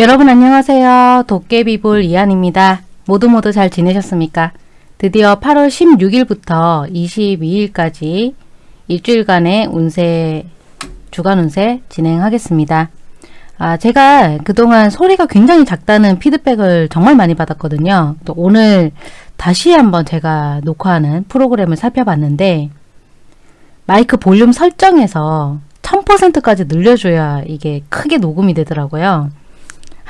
여러분 안녕하세요. 도깨비볼 이한입니다. 모두 모두 잘 지내셨습니까? 드디어 8월 16일부터 22일까지 일주일간의 운세, 주간 운세 진행하겠습니다. 아, 제가 그동안 소리가 굉장히 작다는 피드백을 정말 많이 받았거든요. 또 오늘 다시 한번 제가 녹화하는 프로그램을 살펴봤는데 마이크 볼륨 설정에서 1000%까지 늘려줘야 이게 크게 녹음이 되더라고요.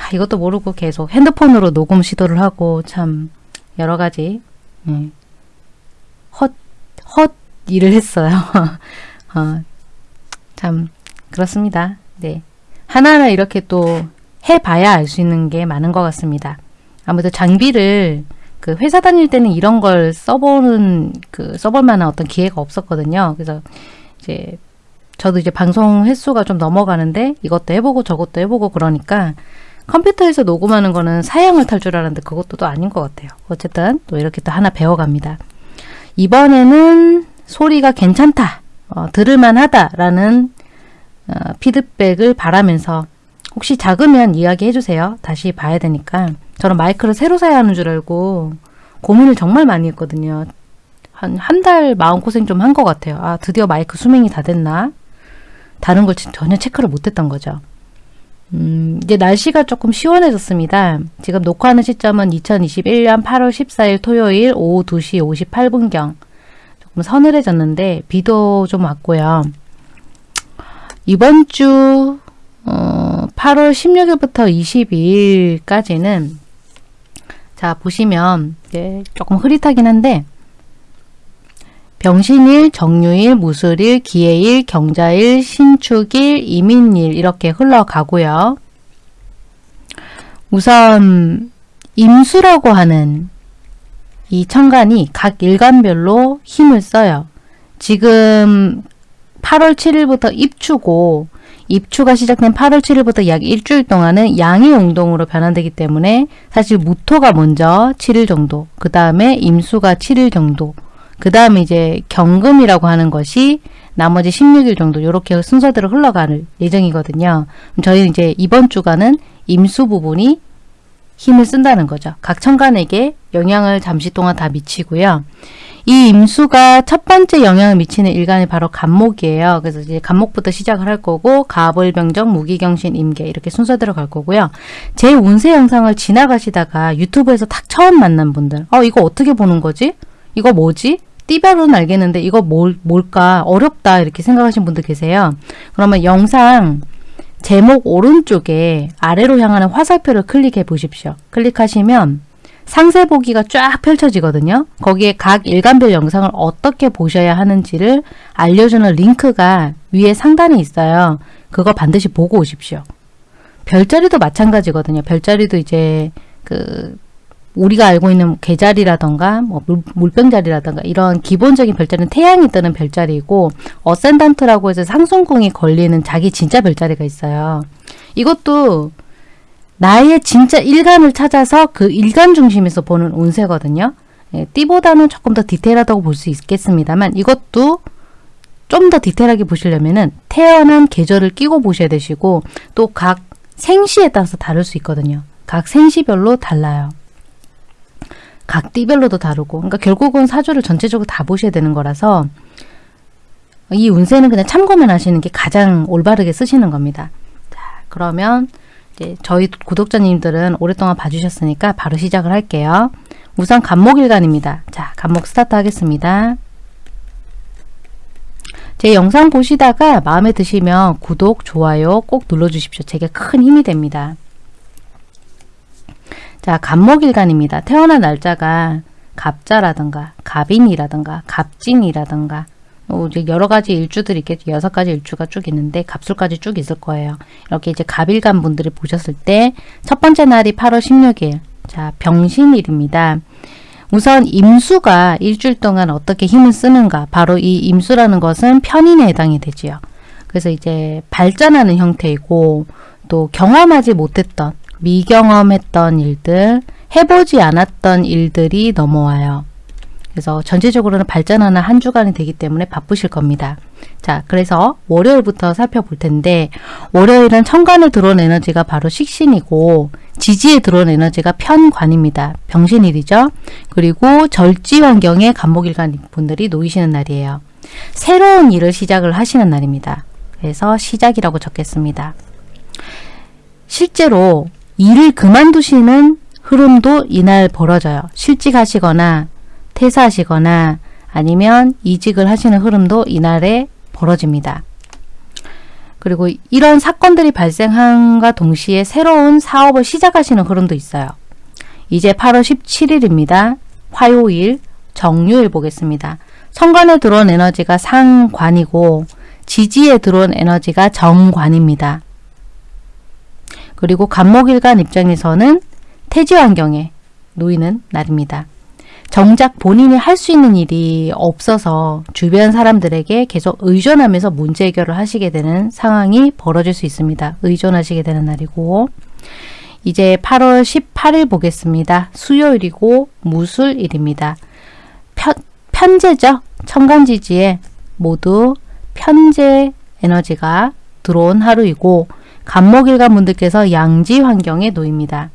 아, 이것도 모르고 계속 핸드폰으로 녹음 시도를 하고 참 여러 가지 네. 헛, 헛 일을 했어요. 어, 참 그렇습니다. 네. 하나하나 이렇게 또 해봐야 알 수 있는 게 많은 것 같습니다. 아무래도 장비를 그 회사 다닐 때는 이런 걸 써보는 그 써볼 만한 어떤 기회가 없었거든요. 그래서 이제 저도 이제 방송 횟수가 좀 넘어가는데 이것도 해보고 저것도 해보고 그러니까 컴퓨터에서 녹음하는 거는 사양을 탈 줄 알았는데 그것도 또 아닌 것 같아요. 어쨌든 또 이렇게 또 하나 배워갑니다. 이번에는 소리가 괜찮다, 어, 들을만하다 라는 어, 피드백을 바라면서 혹시 작으면 이야기해 주세요. 다시 봐야 되니까. 저는 마이크를 새로 사야 하는 줄 알고 고민을 정말 많이 했거든요. 한 한 달 마음고생 좀 한 것 같아요. 아 드디어 마이크 수명이 다 됐나? 다른 걸 전혀 체크를 못했던 거죠. 음, 이제 날씨가 조금 시원해졌습니다. 지금 녹화하는 시점은 2021년 8월 14일 토요일 오후 2시 58분경 조금 서늘해졌는데 비도 좀 왔고요. 이번 주 어, 8월 16일부터 22일까지는 자 보시면 네, 조금 흐릿하긴 한데 병신일, 정유일, 무술일, 기해일, 경자일, 신축일, 이민일 이렇게 흘러가고요. 우선 임수라고 하는 이 천간이 각 일간별로 힘을 써요. 지금 8월 7일부터 입추고 입추가 시작된 8월 7일부터 약 일주일 동안은 양의 운동으로 변환되기 때문에 사실 무토가 먼저 7일 정도, 그 다음에 임수가 7일 정도, 그 다음에 이제 경금이라고 하는 것이 나머지 16일 정도 이렇게 순서대로 흘러갈 예정이거든요. 저희는 이제 이번 주간은 임수 부분이 힘을 쓴다는 거죠. 각 천간에게 영향을 잠시 동안 다 미치고요. 이 임수가 첫 번째 영향을 미치는 일간이 바로 간목이에요. 그래서 이제 간목부터 시작을 할 거고 가불병정, 무기경신, 임계 이렇게 순서대로 갈 거고요. 제 운세 영상을 지나가시다가 유튜브에서 딱 처음 만난 분들 어 이거 어떻게 보는 거지? 이거 뭐지? 띠별로는 알겠는데 이거 뭘, 뭘까 어렵다 이렇게 생각하시는 분들 계세요. 그러면 영상 제목 오른쪽에 아래로 향하는 화살표를 클릭해 보십시오. 클릭하시면 상세 보기가 쫙 펼쳐지거든요. 거기에 각 일간별 영상을 어떻게 보셔야 하는지를 알려주는 링크가 위에 상단에 있어요. 그거 반드시 보고 오십시오. 별자리도 마찬가지거든요. 별자리도 이제 그 우리가 알고 있는 개자리라던가 뭐 물, 병자리라던가 이런 기본적인 별자리는 태양이 뜨는 별자리고 어센단트라고 해서 상승궁이 걸리는 자기 진짜 별자리가 있어요. 이것도 나의 진짜 일간을 찾아서 그 일간 중심에서 보는 운세거든요. 예, 띠보다는 조금 더 디테일하다고 볼 수 있겠습니다만 이것도 좀 더 디테일하게 보시려면은 태어난 계절을 끼고 보셔야 되시고 또 각 생시에 따라서 다를 수 있거든요. 각 생시별로 달라요. 각 띠별로도 다르고 그러니까 결국은 사주를 전체적으로 다 보셔야 되는 거라서 이 운세는 그냥 참고만 하시는 게 가장 올바르게 쓰시는 겁니다. 자, 그러면 이제 저희 구독자님들은 오랫동안 봐주셨으니까 바로 시작을 할게요. 우선 간목일간입니다. 자, 간목 스타트 하겠습니다. 제 영상 보시다가 마음에 드시면 구독, 좋아요 꼭 눌러주십시오. 제게 큰 힘이 됩니다. 자, 갑목일간입니다. 태어난 날짜가 갑자라든가 갑인이라든가 갑진이라든가 뭐 여러 가지 일주들이 있겠죠. 여섯 가지 일주가 쭉 있는데 갑술까지 쭉 있을 거예요. 이렇게 이제 갑일간 분들이 보셨을 때 첫 번째 날이 8월 16일. 자, 병신일입니다. 우선 임수가 일주일 동안 어떻게 힘을 쓰는가. 바로 이 임수라는 것은 편인에 해당이 되지요. 그래서 이제 발전하는 형태이고 또 경험하지 못했던 미경험했던 일들, 해보지 않았던 일들이 넘어와요. 그래서 전체적으로는 발전하는 한 주간이 되기 때문에 바쁘실 겁니다. 자, 그래서 월요일부터 살펴볼 텐데 월요일은 천간에 들어온 에너지가 바로 식신이고 지지에 들어온 에너지가 편관입니다. 병신일이죠. 그리고 절지 환경에 간목일간 분들이 놓이시는 날이에요. 새로운 일을 시작을 하시는 날입니다. 그래서 시작이라고 적겠습니다. 실제로 일을 그만두시는 흐름도 이날 벌어져요. 실직하시거나 퇴사하시거나 아니면 이직을 하시는 흐름도 이날에 벌어집니다. 그리고 이런 사건들이 발생함과 동시에 새로운 사업을 시작하시는 흐름도 있어요. 이제 8월 17일입니다. 화요일, 정유일 보겠습니다. 천간에 들어온 에너지가 상관이고 지지에 들어온 에너지가 정관입니다. 그리고 간목일간 입장에서는 태지 환경에 놓이는 날입니다. 정작 본인이 할 수 있는 일이 없어서 주변 사람들에게 계속 의존하면서 문제 해결을 하시게 되는 상황이 벌어질 수 있습니다. 의존하시게 되는 날이고 이제 8월 18일 보겠습니다. 수요일이고 무술일입니다. 편, 편제죠. 천간지지에 모두 편제 에너지가 들어온 하루이고 간목일간 분들께서 양지 환경에 놓입니다.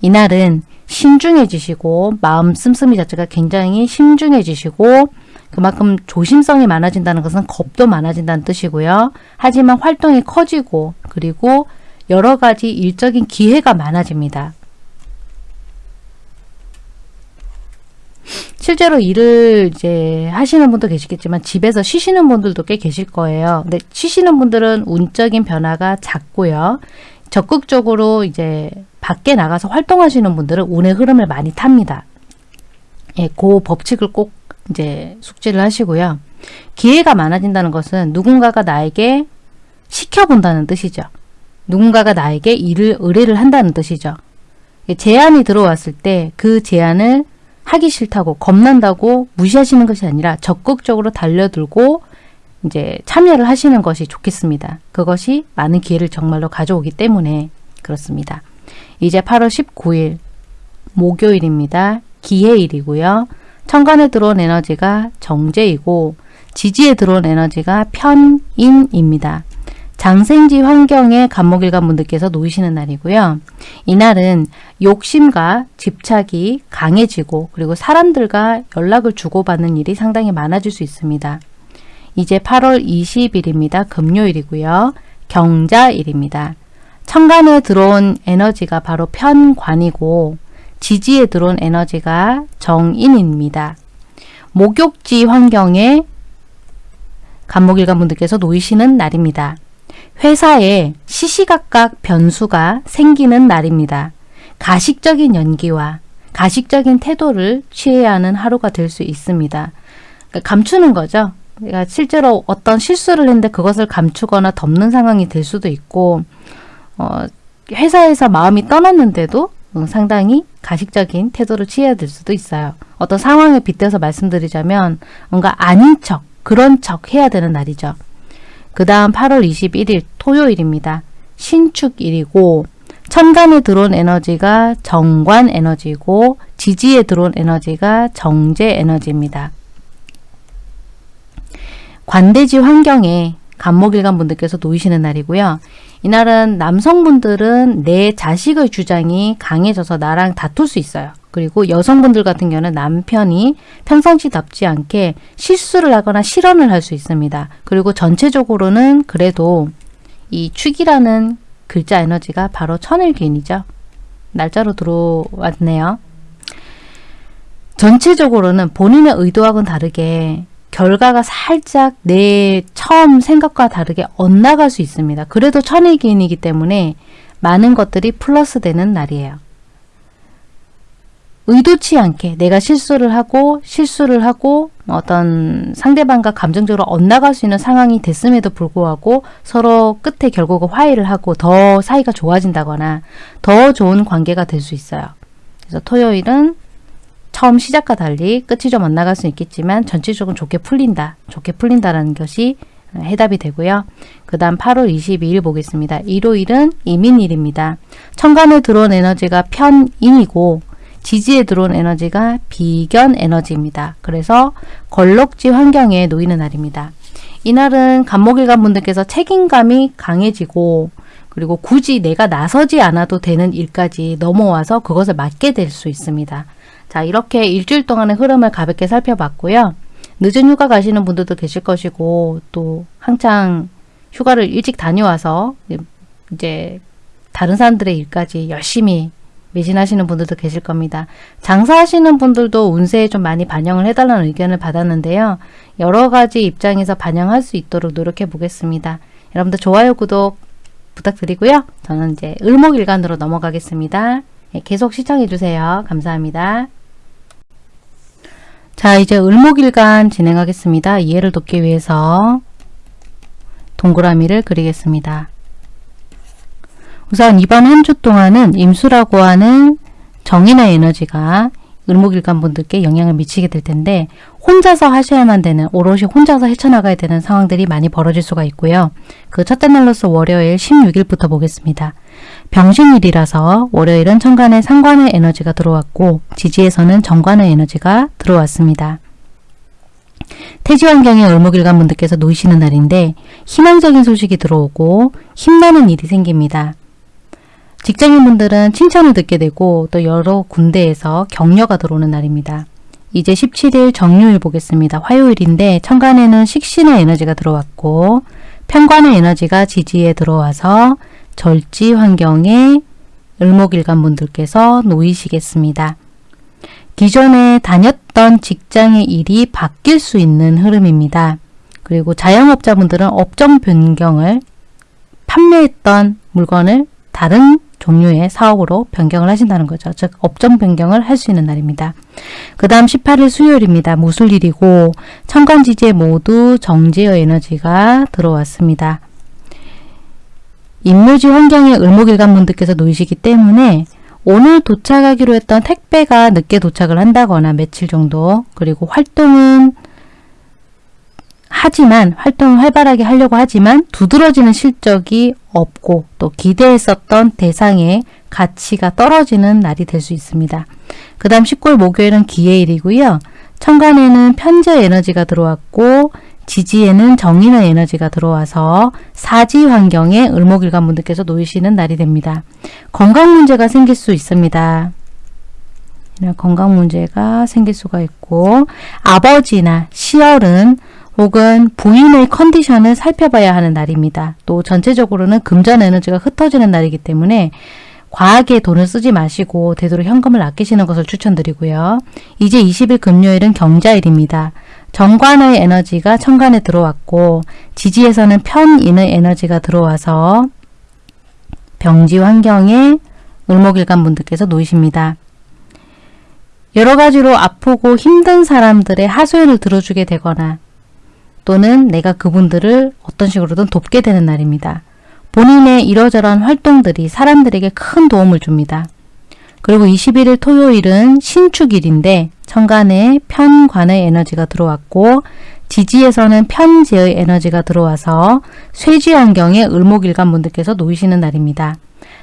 이날은 신중해지시고 마음 씀씀이 자체가 굉장히 신중해지시고 그만큼 조심성이 많아진다는 것은 겁도 많아진다는 뜻이고요. 하지만 활동이 커지고 그리고 여러 가지 일적인 기회가 많아집니다. 실제로 일을 이제 하시는 분도 계시겠지만 집에서 쉬시는 분들도 꽤 계실 거예요. 근데 쉬시는 분들은 운적인 변화가 작고요. 적극적으로 이제 밖에 나가서 활동하시는 분들은 운의 흐름을 많이 탑니다. 예, 그 법칙을 꼭 이제 숙지를 하시고요. 기회가 많아진다는 것은 누군가가 나에게 시켜본다는 뜻이죠. 누군가가 나에게 일을 의뢰를 한다는 뜻이죠. 제안이 들어왔을 때 그 제안을 하기 싫다고 겁난다고 무시하시는 것이 아니라 적극적으로 달려들고 이제 참여를 하시는 것이 좋겠습니다. 그것이 많은 기회를 정말로 가져오기 때문에 그렇습니다. 이제 8월 19일 목요일입니다. 기해일이고요. 천간에 들어온 에너지가 정제이고 지지에 들어온 에너지가 편인입니다. 장생지 환경에 간목일간 분들께서 놓이시는 날이고요. 이날은 욕심과 집착이 강해지고 그리고 사람들과 연락을 주고받는 일이 상당히 많아질 수 있습니다. 이제 8월 20일입니다. 금요일이고요. 경자일입니다. 천간에 들어온 에너지가 바로 편관이고 지지에 들어온 에너지가 정인입니다. 목욕지 환경에 간목일간 분들께서 놓이시는 날입니다. 회사에 시시각각 변수가 생기는 날입니다. 가식적인 연기와 가식적인 태도를 취해야 하는 하루가 될 수 있습니다. 그러니까 감추는 거죠. 그러니까 실제로 어떤 실수를 했는데 그것을 감추거나 덮는 상황이 될 수도 있고 어, 회사에서 마음이 떠났는데도 상당히 가식적인 태도를 취해야 될 수도 있어요. 어떤 상황에 빗대서 말씀드리자면 뭔가 아닌 척, 그런 척 해야 되는 날이죠. 그 다음 8월 21일 토요일입니다. 신축일이고 천간에 들어온 에너지가 정관 에너지고 지지에 들어온 에너지가 정제 에너지입니다. 관대지 환경에 간목일간 분들께서 놓이시는 날이고요. 이날은 남성분들은 내 자식의 주장이 강해져서 나랑 다툴 수 있어요. 그리고 여성분들 같은 경우는 남편이 평상시답지 않게 실수를 하거나 실언을 할 수 있습니다. 그리고 전체적으로는 그래도 이 축이라는 글자 에너지가 바로 천일기인이죠. 날짜로 들어왔네요. 전체적으로는 본인의 의도하고는 다르게 결과가 살짝 내 처음 생각과 다르게 엇나갈 수 있습니다. 그래도 천일기인이기 때문에 많은 것들이 플러스 되는 날이에요. 의도치 않게 내가 실수를 하고 실수를 하고 어떤 상대방과 감정적으로 엇나갈 수 있는 상황이 됐음에도 불구하고 서로 끝에 결국은 화해를 하고 더 사이가 좋아진다거나 더 좋은 관계가 될 수 있어요. 그래서 토요일은 처음 시작과 달리 끝이 좀 엇나갈 수 있겠지만 전체적으로 좋게 풀린다. 좋게 풀린다라는 것이 해답이 되고요. 그 다음 8월 22일 보겠습니다. 일요일은 이민일입니다. 천간에 들어온 에너지가 편인이고 지지에 들어온 에너지가 비견 에너지입니다. 그래서 걸럭지 환경에 놓이는 날입니다. 이날은 간목일간 분들께서 책임감이 강해지고 그리고 굳이 내가 나서지 않아도 되는 일까지 넘어와서 그것을 맡게 될 수 있습니다. 자 이렇게 일주일 동안의 흐름을 가볍게 살펴봤고요. 늦은 휴가 가시는 분들도 계실 것이고 또 한창 휴가를 일찍 다녀와서 이제 다른 사람들의 일까지 열심히 매진하시는 분들도 계실 겁니다. 장사하시는 분들도 운세에 좀 많이 반영을 해달라는 의견을 받았는데요. 여러 가지 입장에서 반영할 수 있도록 노력해 보겠습니다. 여러분들 좋아요, 구독 부탁드리고요. 저는 이제 을목일간으로 넘어가겠습니다. 네, 계속 시청해 주세요. 감사합니다. 자 이제 을목일간 진행하겠습니다. 이해를 돕기 위해서 동그라미를 그리겠습니다. 우선 이번 한 주 동안은 임수라고 하는 정인의 에너지가 을목일간 분들께 영향을 미치게 될 텐데 혼자서 하셔야만 되는 오롯이 혼자서 헤쳐나가야 되는 상황들이 많이 벌어질 수가 있고요. 그 첫째 날로서 월요일 16일부터 보겠습니다. 병신일이라서 월요일은 천간에 상관의 에너지가 들어왔고 지지에서는 정관의 에너지가 들어왔습니다. 태지 환경에 을목일간 분들께서 놓이시는 날인데 희망적인 소식이 들어오고 힘나는 일이 생깁니다. 직장인분들은 칭찬을 듣게 되고 또 여러 군데에서 격려가 들어오는 날입니다. 이제 17일 정유일 보겠습니다. 화요일인데 천간에는 식신의 에너지가 들어왔고 편관의 에너지가 지지에 들어와서 절지 환경에 을목일간 분들께서 놓이시겠습니다. 기존에 다녔던 직장의 일이 바뀔 수 있는 흐름입니다. 그리고 자영업자분들은 업종 변경을 판매했던 물건을 다른 종류의 사업으로 변경을 하신다는 거죠. 즉 업종 변경을 할 수 있는 날입니다. 그 다음 18일 수요일입니다. 무술일이고 천간지지에 모두 정제의 에너지가 들어왔습니다. 인묘지 환경에 을목일간 분들께서 놓이시기 때문에 오늘 도착하기로 했던 택배가 늦게 도착을 한다거나 며칠 정도 그리고 활동은 하지만 활동을 활발하게 하려고 하지만 두드러지는 실적이 없고 또 기대했었던 대상의 가치가 떨어지는 날이 될 수 있습니다. 그 다음 19일 목요일은 기해일이고요. 천간에는 편재 에너지가 들어왔고 지지에는 정인의 에너지가 들어와서 사지 환경에 을목일간 분들께서 놓이시는 날이 됩니다. 건강 문제가 생길 수 있습니다. 건강 문제가 생길 수가 있고 아버지나 시열은 혹은 부인의 컨디션을 살펴봐야 하는 날입니다. 또 전체적으로는 금전 에너지가 흩어지는 날이기 때문에 과하게 돈을 쓰지 마시고 되도록 현금을 아끼시는 것을 추천드리고요. 이제 20일 금요일은 경자일입니다. 정관의 에너지가 천간에 들어왔고 지지에서는 편인의 에너지가 들어와서 병지 환경에 을목일간 분들께서 놓이십니다. 여러 가지로 아프고 힘든 사람들의 하소연을 들어주게 되거나 또는 내가 그분들을 어떤 식으로든 돕게 되는 날입니다. 본인의 이러저러한 활동들이 사람들에게 큰 도움을 줍니다. 그리고 21일 토요일은 신축일인데 천간에 편관의 에너지가 들어왔고 지지에서는 편재의 에너지가 들어와서 쇠지 환경에 을목일간 분들께서 놓이시는 날입니다.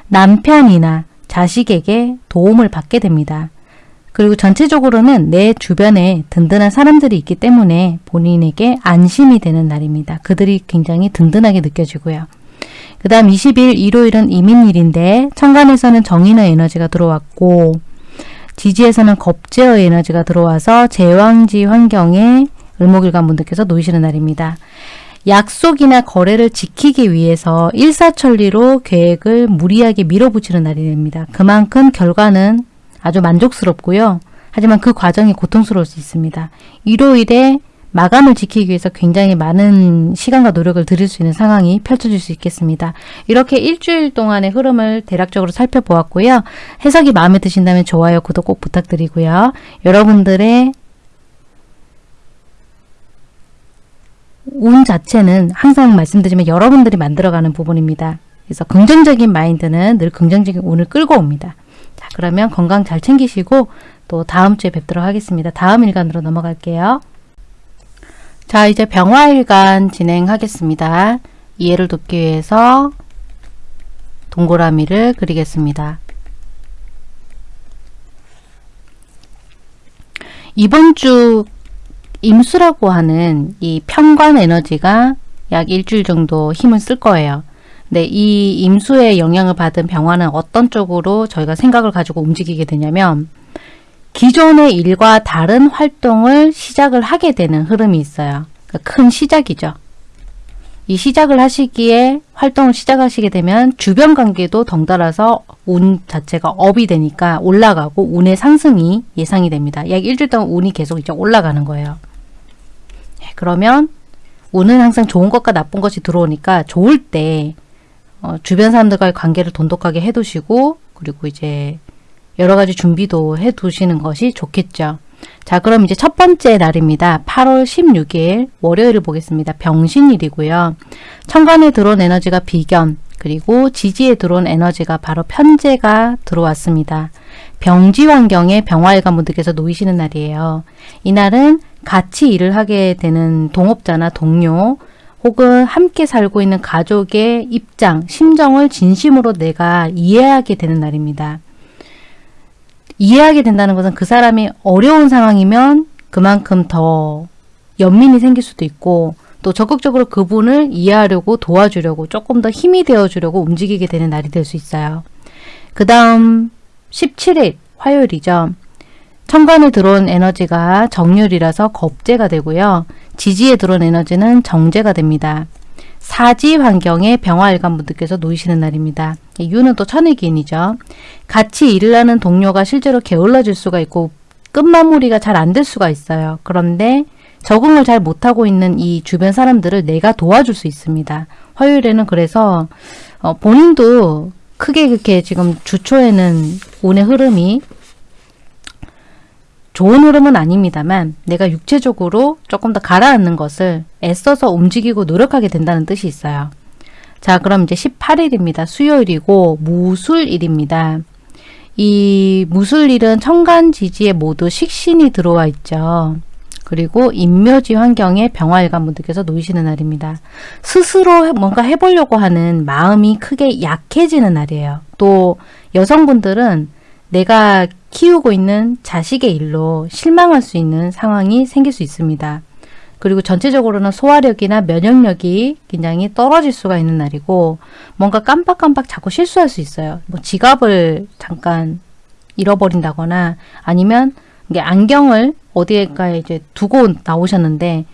남편이나 자식에게 도움을 받게 됩니다. 그리고 전체적으로는 내 주변에 든든한 사람들이 있기 때문에 본인에게 안심이 되는 날입니다. 그들이 굉장히 든든하게 느껴지고요. 그 다음 20일 일요일은 이민일인데 천간에서는 정인의 에너지가 들어왔고 지지에서는 겁제의 에너지가 들어와서 제왕지 환경에 을목일간 분들께서 놓이시는 날입니다. 약속이나 거래를 지키기 위해서 일사천리로 계획을 무리하게 밀어붙이는 날이 됩니다. 그만큼 결과는 아주 만족스럽고요. 하지만 그 과정이 고통스러울 수 있습니다. 일요일에 마감을 지키기 위해서 굉장히 많은 시간과 노력을 들일 수 있는 상황이 펼쳐질 수 있겠습니다. 이렇게 일주일 동안의 흐름을 대략적으로 살펴보았고요. 해석이 마음에 드신다면 좋아요, 구독 꼭 부탁드리고요. 여러분들의 운 자체는 항상 말씀드리면 여러분들이 만들어가는 부분입니다. 그래서 긍정적인 마인드는 늘 긍정적인 운을 끌고 옵니다. 자, 그러면 건강 잘 챙기시고 또 다음 주에 뵙도록 하겠습니다. 다음 일간으로 넘어갈게요. 자, 이제 병화일간 진행하겠습니다. 이해를 돕기 위해서 동그라미를 그리겠습니다. 이번 주 임수라고 하는 이 편관 에너지가 약 일주일 정도 힘을 쓸 거예요. 네, 이 임수의 영향을 받은 병화는 어떤 쪽으로 저희가 생각을 가지고 움직이게 되냐면 기존의 일과 다른 활동을 시작을 하게 되는 흐름이 있어요. 그러니까 큰 시작이죠. 이 시작을 하시기에 활동을 시작하시게 되면 주변 관계도 덩달아서 운 자체가 업이 되니까 올라가고 운의 상승이 예상이 됩니다. 약 일주일 동안 운이 계속 이제 올라가는 거예요. 네, 그러면 운은 항상 좋은 것과 나쁜 것이 들어오니까 좋을 때 어, 주변 사람들과의 관계를 돈독하게 해두시고 그리고 이제 여러 가지 준비도 해두시는 것이 좋겠죠. 자 그럼 이제 첫 번째 날입니다. 8월 16일 월요일을 보겠습니다. 병신일이고요. 천간에 들어온 에너지가 비견 그리고 지지에 들어온 에너지가 바로 편제가 들어왔습니다. 병지 환경에 병화일관 분들께서 놓이시는 날이에요. 이날은 같이 일을 하게 되는 동업자나 동료 혹은 함께 살고 있는 가족의 입장, 심정을 진심으로 내가 이해하게 되는 날입니다. 이해하게 된다는 것은 그 사람이 어려운 상황이면 그만큼 더 연민이 생길 수도 있고 또 적극적으로 그분을 이해하려고 도와주려고 조금 더 힘이 되어주려고 움직이게 되는 날이 될 수 있어요. 그 다음 17일 화요일이죠. 천간에 들어온 에너지가 정률이라서 겁재가 되고요. 지지에 들어온 에너지는 정제가 됩니다. 사지 환경에 병화일관 분들께서 놓이시는 날입니다. 유는 또 천의기인이죠. 같이 일을 하는 동료가 실제로 게을러질 수가 있고 끝마무리가 잘 안 될 수가 있어요. 그런데 적응을 잘 못하고 있는 이 주변 사람들을 내가 도와줄 수 있습니다. 화요일에는 그래서 어, 본인도 크게 그렇게 지금 주초에는 운의 흐름이 좋은 흐름은 아닙니다만 내가 육체적으로 조금 더 가라앉는 것을 애써서 움직이고 노력하게 된다는 뜻이 있어요. 자 그럼 이제 18일입니다. 수요일이고 무술일입니다. 이 무술일은 천간지지에 모두 식신이 들어와 있죠. 그리고 인묘지 환경에 병화일관 분들께서 놓이시는 날입니다. 스스로 뭔가 해보려고 하는 마음이 크게 약해지는 날이에요. 또 여성분들은 내가 키우고 있는 자식의 일로 실망할 수 있는 상황이 생길 수 있습니다. 그리고 전체적으로는 소화력이나 면역력이 굉장히 떨어질 수가 있는 날이고 뭔가 깜빡깜빡 자꾸 실수할 수 있어요. 뭐 지갑을 잠깐 잃어버린다거나 아니면 이게 안경을 어디에가 이제 두고 나오셨는데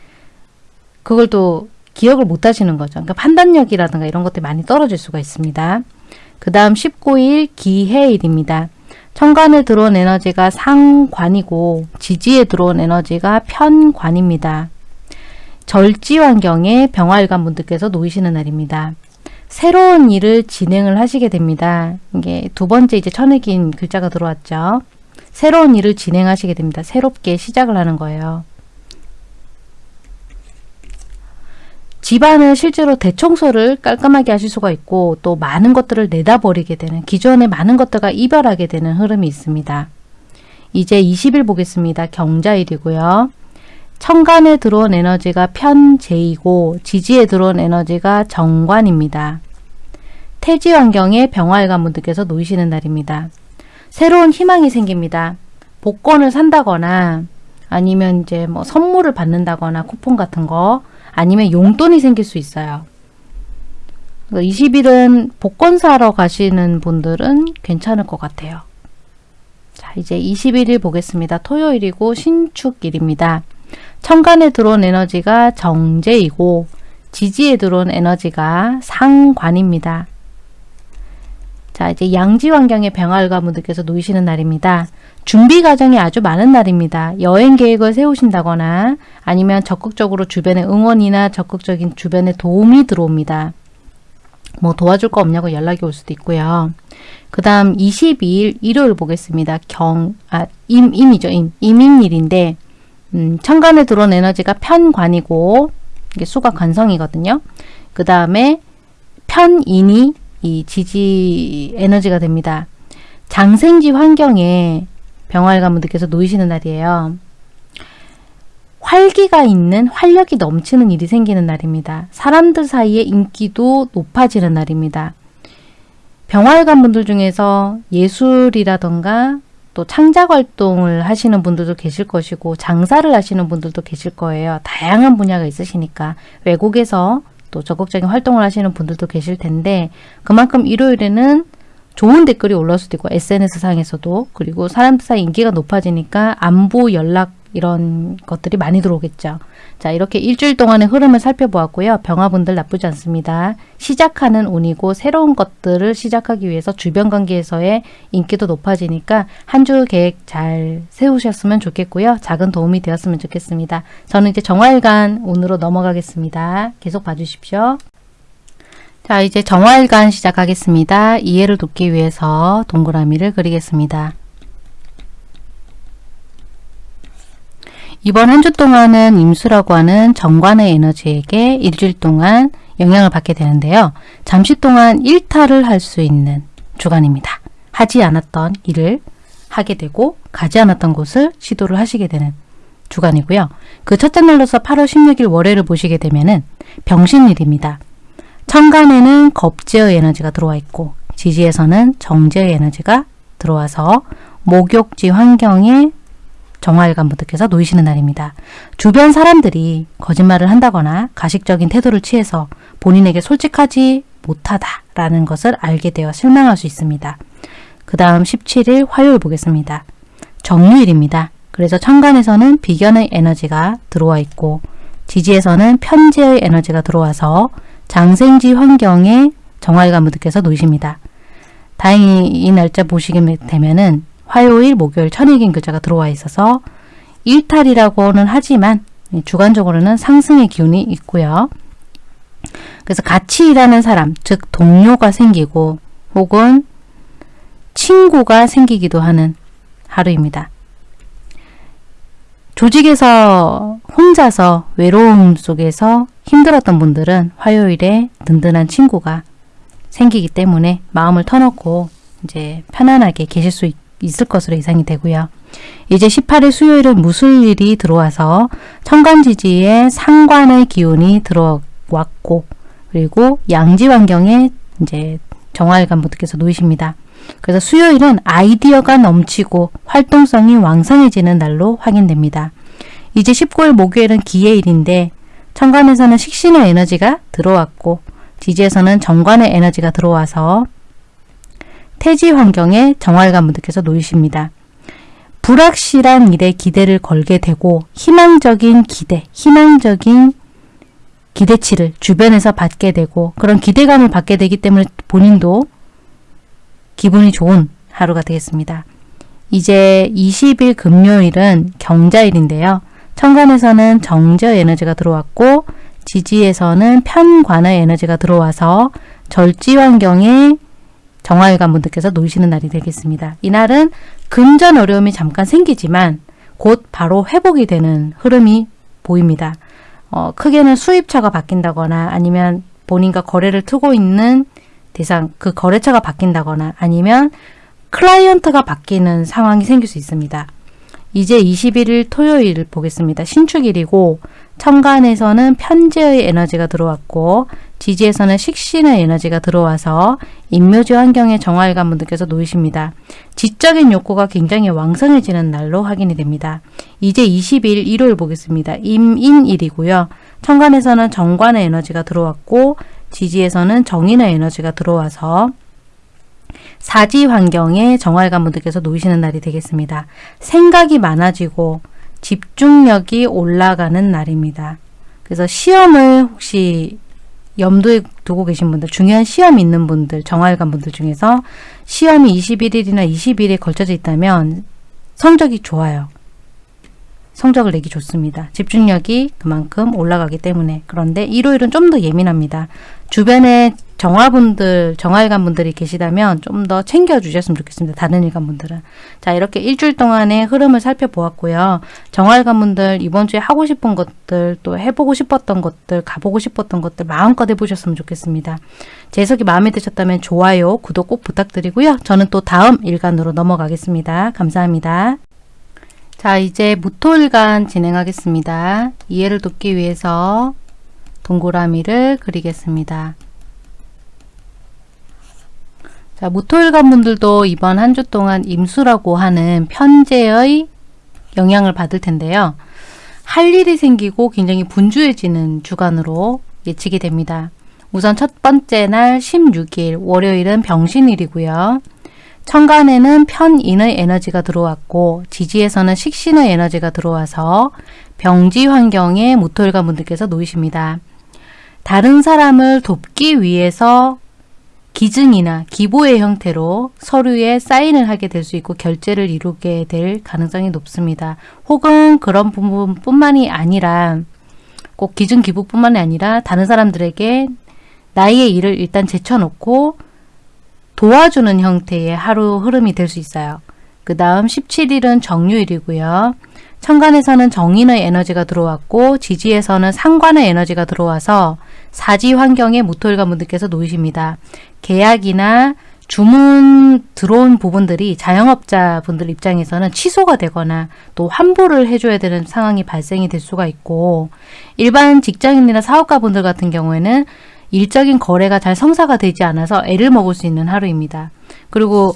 그걸 또 기억을 못 하시는 거죠. 그러니까 판단력이라든가 이런 것들이 많이 떨어질 수가 있습니다. 그 다음 19일 기해일입니다. 천간에 들어온 에너지가 상관이고 지지에 들어온 에너지가 편관입니다. 절지 환경에 병화일관 분들께서 놓이시는 날입니다. 새로운 일을 진행을 하시게 됩니다. 이게 두 번째 이제 천흑인 글자가 들어왔죠. 새로운 일을 진행하시게 됩니다. 새롭게 시작을 하는 거예요. 집안을 실제로 대청소를 깔끔하게 하실 수가 있고 또 많은 것들을 내다버리게 되는 기존의 많은 것들과 이별하게 되는 흐름이 있습니다. 이제 20일 보겠습니다. 경자일이고요. 천간에 들어온 에너지가 편재이고 지지에 들어온 에너지가 정관입니다. 태지 환경에 병화일관 분들께서 놓이시는 날입니다. 새로운 희망이 생깁니다. 복권을 산다거나 아니면 이제 뭐 선물을 받는다거나 쿠폰 같은 거 아니면 용돈이 생길 수 있어요. 20일은 그러니까 복권 사러 가시는 분들은 괜찮을 것 같아요. 자, 이제 21일 보겠습니다. 토요일이고 신축일입니다. 천간에 들어온 에너지가 정제이고 지지에 들어온 에너지가 상관입니다. 자 이제 양지 환경의 병활가 분들께서 놓이시는 날입니다. 준비 과정이 아주 많은 날입니다. 여행 계획을 세우신다거나 아니면 적극적으로 주변의 응원이나 적극적인 주변의 도움이 들어옵니다. 뭐 도와줄 거 없냐고 연락이 올 수도 있고요. 그 다음 22일 일요일 보겠습니다. 경, 아, 임, 임이죠. 임. 임인일인데 음, 천간에 들어온 에너지가 편관이고 이게 수가 관성이거든요. 그 다음에 편인이 이 지지 에너지가 됩니다. 장생지 환경에 병활 가분들께서 놓이시는 날이에요. 활기가 있는 활력이 넘치는 일이 생기는 날입니다. 사람들 사이에 인기도 높아지는 날입니다. 병활관 분들 중에서 예술이라던가 또 창작 활동을 하시는 분들도 계실 것이고 장사를 하시는 분들도 계실 거예요. 다양한 분야가 있으시니까 외국에서 또 적극적인 활동을 하시는 분들도 계실 텐데 그만큼 일요일에는 좋은 댓글이 올라올 수도 있고 SNS 상에서도 그리고 사람들 사이 인기가 높아지니까 안부 연락 이런 것들이 많이 들어오겠죠. 자 이렇게 일주일 동안의 흐름을 살펴보았고요. 병화분들 나쁘지 않습니다. 시작하는 운이고 새로운 것들을 시작하기 위해서 주변 관계에서의 인기도 높아지니까 한 주 계획 잘 세우셨으면 좋겠고요. 작은 도움이 되었으면 좋겠습니다. 저는 이제 정화일간 운으로 넘어가겠습니다. 계속 봐주십시오. 자 이제 정화일간 시작하겠습니다. 이해를 돕기 위해서 동그라미를 그리겠습니다. 이번 한 주 동안은 임수라고 하는 정관의 에너지에게 일주일 동안 영향을 받게 되는데요. 잠시 동안 일탈을 할 수 있는 주간입니다. 하지 않았던 일을 하게 되고 가지 않았던 곳을 시도를 하시게 되는 주간이고요. 그 첫째 날로서 8월 16일 월요일을 보시게 되면은 병신일입니다. 천간에는 겁제의 에너지가 들어와 있고 지지에서는 정제의 에너지가 들어와서 목욕지 환경에 정화일관 분들께서 놓이시는 날입니다. 주변 사람들이 거짓말을 한다거나 가식적인 태도를 취해서 본인에게 솔직하지 못하다라는 것을 알게 되어 실망할 수 있습니다. 그 다음 17일 화요일 보겠습니다. 정유일입니다. 그래서 천간에서는 비견의 에너지가 들어와 있고 지지에서는 편재의 에너지가 들어와서 장생지 환경에 정화일관 분들께서 놓이십니다. 다행히 이 날짜 보시게 되면은 화요일, 목요일 천일긴 글자가 들어와 있어서 일탈이라고는 하지만 주관적으로는 상승의 기운이 있고요. 그래서 같이 일하는 사람, 즉 동료가 생기고 혹은 친구가 생기기도 하는 하루입니다. 조직에서 혼자서 외로움 속에서 힘들었던 분들은 화요일에 든든한 친구가 생기기 때문에 마음을 터놓고 이제 편안하게 계실 수 있, 있을 것으로 예상이 되고요. 이제 18일 수요일은 무술일이 들어와서 천간지지에 상관의 기운이 들어왔고 그리고 양지 환경에 이제 정화일관분들께서 놓이십니다. 그래서 수요일은 아이디어가 넘치고 활동성이 왕성해지는 날로 확인됩니다. 이제 19일 목요일은 기해일인데 천간에서는 식신의 에너지가 들어왔고 지지에서는 정관의 에너지가 들어와서 태지 환경에 정활관 분들께서 놓이십니다. 불확실한 일에 기대를 걸게 되고 희망적인 기대, 희망적인 기대치를 주변에서 받게 되고 그런 기대감을 받게 되기 때문에 본인도 기분이 좋은 하루가 되겠습니다. 이제 20일 금요일은 경자일인데요. 천간에서는 정저 에너지가 들어왔고 지지에서는 편관의 에너지가 들어와서 절지 환경에 정화일관 분들께서 놓이시는 날이 되겠습니다. 이날은 금전 어려움이 잠깐 생기지만 곧 바로 회복이 되는 흐름이 보입니다. 어, 크게는 수입처가 바뀐다거나 아니면 본인과 거래를 트고 있는 대상 그 거래처가 바뀐다거나 아니면 클라이언트가 바뀌는 상황이 생길 수 있습니다. 이제 21일 토요일 보겠습니다. 신축일이고 천간에서는 편재의 에너지가 들어왔고 지지에서는 식신의 에너지가 들어와서 인묘지 환경의 정화일관 분들께서 놓이십니다. 지적인 욕구가 굉장히 왕성해지는 날로 확인이 됩니다. 이제 20일 일요일 보겠습니다. 임인일이고요. 천간에서는 정관의 에너지가 들어왔고 지지에서는 정인의 에너지가 들어와서 사지 환경에 정활관 분들께서 놓이시는 날이 되겠습니다. 생각이 많아지고 집중력이 올라가는 날입니다. 그래서 시험을 혹시 염두에 두고 계신 분들, 중요한 시험 있는 분들, 정활관 분들 중에서 시험이 21일이나 20일에 걸쳐져 있다면 성적이 좋아요. 성적을 내기 좋습니다. 집중력이 그만큼 올라가기 때문에 그런데 일요일은 좀 더 예민합니다. 주변에 정화분들, 정화일관분들이 계시다면 좀 더 챙겨주셨으면 좋겠습니다. 다른 일관분들은. 자 이렇게 일주일 동안의 흐름을 살펴보았고요. 정화일관분들 이번 주에 하고 싶은 것들 또 해보고 싶었던 것들 가보고 싶었던 것들 마음껏 해보셨으면 좋겠습니다. 제 해석이 마음에 드셨다면 좋아요, 구독 꼭 부탁드리고요. 저는 또 다음 일간으로 넘어가겠습니다. 감사합니다. 자 이제 무토일간 진행하겠습니다. 이해를 돕기 위해서 동그라미를 그리겠습니다. 자, 무토일 관 분들도 이번 한 주 동안 임수라고 하는 편제의 영향을 받을 텐데요. 할 일이 생기고 굉장히 분주해지는 주간으로 예측이 됩니다. 우선 첫 번째 날 16일 월요일은 병신일이고요. 천간에는 편인의 에너지가 들어왔고 지지에서는 식신의 에너지가 들어와서 병지 환경에 무토일관 분들께서 놓이십니다. 다른 사람을 돕기 위해서 기증이나 기보의 형태로 서류에 사인을 하게 될 수 있고 결제를 이루게 될 가능성이 높습니다. 혹은 그런 부분뿐만이 아니라 꼭 기증 기부뿐만이 아니라 다른 사람들에게 나의 일을 일단 제쳐놓고 도와주는 형태의 하루 흐름이 될 수 있어요. 그 다음 17일은 정유일이고요. 천간에서는 정인의 에너지가 들어왔고 지지에서는 상관의 에너지가 들어와서 사지 환경에 무토일관 분들께서 놓이십니다. 계약이나 주문 들어온 부분들이 자영업자 분들 입장에서는 취소가 되거나 또 환불을 해줘야 되는 상황이 발생이 될 수가 있고 일반 직장인이나 사업가 분들 같은 경우에는 일적인 거래가 잘 성사가 되지 않아서 애를 먹을 수 있는 하루입니다. 그리고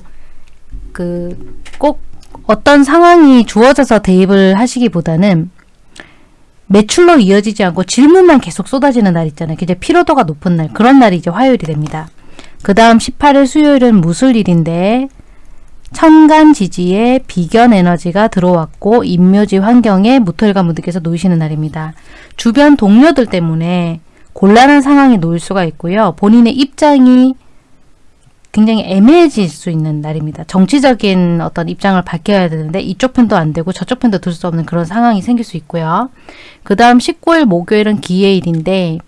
그 꼭 어떤 상황이 주어져서 대입을 하시기보다는 매출로 이어지지 않고 질문만 계속 쏟아지는 날 있잖아요. 이제 피로도가 높은 날 그런 날이 이제 화요일이 됩니다. 그 다음 18일 수요일은 무술일인데 천간 지지에 비견 에너지가 들어왔고 임묘지 환경에 무털과 무득께서 놓이시는 날입니다. 주변 동료들 때문에 곤란한 상황에 놓일 수가 있고요. 본인의 입장이 굉장히 애매해질 수 있는 날입니다. 정치적인 어떤 입장을 밝혀야 되는데 이쪽 편도 안 되고 저쪽 편도 들 수 없는 그런 상황이 생길 수 있고요. 그 다음 19일 목요일은 기해일인데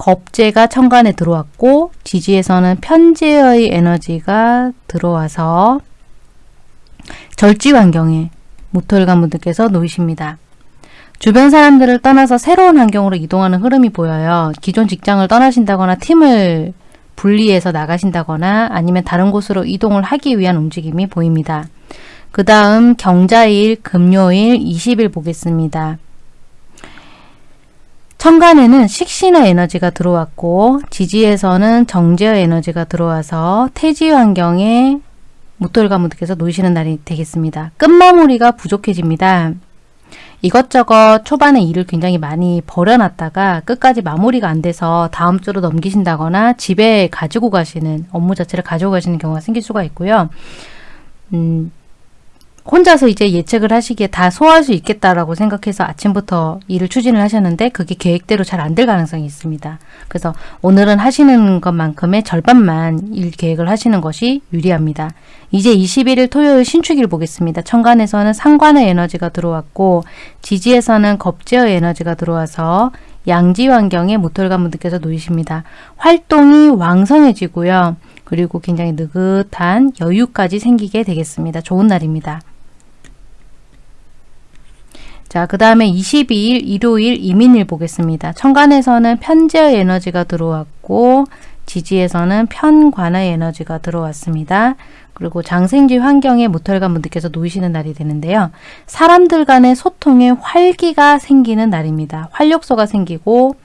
겁재가 천간에 들어왔고 지지에서는 편재의 에너지가 들어와서 절지 환경에 모토일관 분들께서 놓이십니다. 주변 사람들을 떠나서 새로운 환경으로 이동하는 흐름이 보여요. 기존 직장을 떠나신다거나 팀을 분리해서 나가신다거나 아니면 다른 곳으로 이동을 하기 위한 움직임이 보입니다. 그 다음 경자일, 금요일, 20일 보겠습니다. 천간에는 식신의 에너지가 들어왔고 지지에서는 정제의 에너지가 들어와서 태지 환경에 무돌가무들께서 놓이시는 날이 되겠습니다. 끝마무리가 부족해집니다. 이것저것 초반에 일을 굉장히 많이 벌여놨다가 끝까지 마무리가 안 돼서 다음 주로 넘기신다거나 집에 가지고 가시는 업무 자체를 가지고 가시는 경우가 생길 수가 있고요. 음, 혼자서 이제 예측을 하시기에 다 소화할 수 있겠다라고 생각해서 아침부터 일을 추진을 하셨는데 그게 계획대로 잘 안 될 가능성이 있습니다. 그래서 오늘은 하시는 것만큼의 절반만 일 계획을 하시는 것이 유리합니다. 이제 21일 토요일 신축일 보겠습니다. 천간에서는 상관의 에너지가 들어왔고 지지에서는 겁제의 에너지가 들어와서 양지 환경에 모털관 분들께서 놓이십니다. 활동이 왕성해지고요. 그리고 굉장히 느긋한 여유까지 생기게 되겠습니다. 좋은 날입니다. 자, 그 다음에 22일 일요일 이민일 보겠습니다. 천간에서는 편제의 에너지가 들어왔고 지지에서는 편관의 에너지가 들어왔습니다. 그리고 장생지 환경에 모털관 분들께서 놓이시는 날이 되는데요. 사람들 간의 소통에 활기가 생기는 날입니다. 활력소가 생기고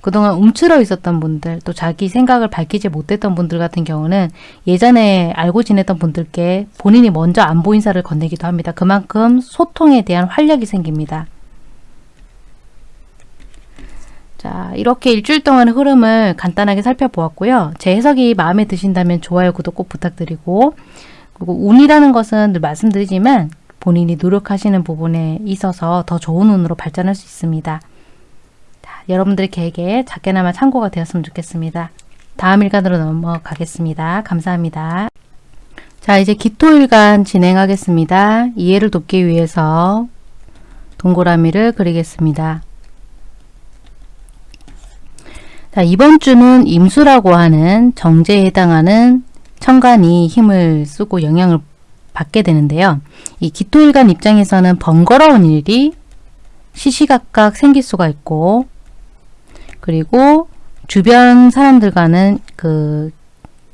그동안 움츠러 있었던 분들 또 자기 생각을 밝히지 못했던 분들 같은 경우는 예전에 알고 지냈던 분들께 본인이 먼저 안보 인사를 건네기도 합니다. 그만큼 소통에 대한 활력이 생깁니다. 자 이렇게 일주일 동안의 흐름을 간단하게 살펴보았고요. 제 해석이 마음에 드신다면 좋아요, 구독 꼭 부탁드리고 그리고 운이라는 것은 늘 말씀드리지만 본인이 노력하시는 부분에 있어서 더 좋은 운으로 발전할 수 있습니다. 여러분들의 계획에 작게나마 참고가 되었으면 좋겠습니다. 다음 일간으로 넘어가겠습니다. 감사합니다. 자 이제 기토일간 진행하겠습니다. 이해를 돕기 위해서 동그라미를 그리겠습니다. 자 이번 주는 임수라고 하는 정제에 해당하는 천간이 힘을 쓰고 영향을 받게 되는데요. 이 기토일간 입장에서는 번거로운 일이 시시각각 생길 수가 있고 그리고 주변 사람들과는 그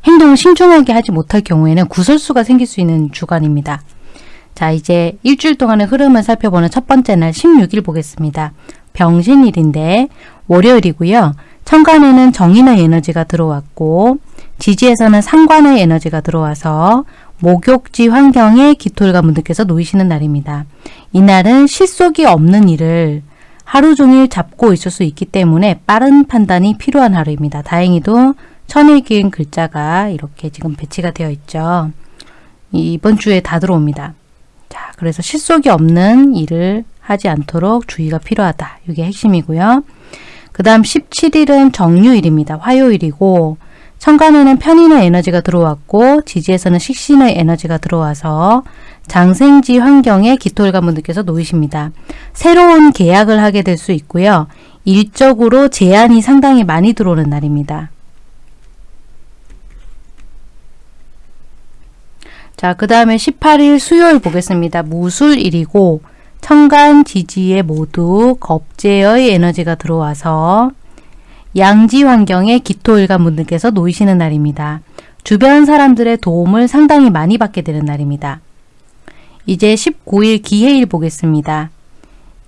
행동을 신중하게 하지 못할 경우에는 구설수가 생길 수 있는 주간입니다. 자 이제 일주일 동안의 흐름을 살펴보는 첫 번째 날 16일 보겠습니다. 병신일인데 월요일이고요. 천간에는 정인의 에너지가 들어왔고 지지에서는 상관의 에너지가 들어와서 목욕지 환경에 기토일관 분들께서 놓이시는 날입니다. 이날은 실속이 없는 일을 하루 종일 잡고 있을 수 있기 때문에 빠른 판단이 필요한 하루입니다. 다행히도 천일 기은 글자가 이렇게 지금 배치가 되어 있죠. 이번 주에 다 들어옵니다. 자, 그래서 실속이 없는 일을 하지 않도록 주의가 필요하다. 이게 핵심이고요. 그 다음 17일은 정유일입니다. 화요일이고 천간에는 편인의 에너지가 들어왔고 지지에서는 식신의 에너지가 들어와서 장생지 환경에 기토일관 분들께서 놓이십니다. 새로운 계약을 하게 될 수 있고요. 일적으로 제한이 상당히 많이 들어오는 날입니다. 자, 그 다음에 18일 수요일 보겠습니다. 무술일이고 천간 지지에 모두 겁제의 에너지가 들어와서 양지 환경에 기토일관 분들께서 놓이시는 날입니다. 주변 사람들의 도움을 상당히 많이 받게 되는 날입니다. 이제 19일 기해일 보겠습니다.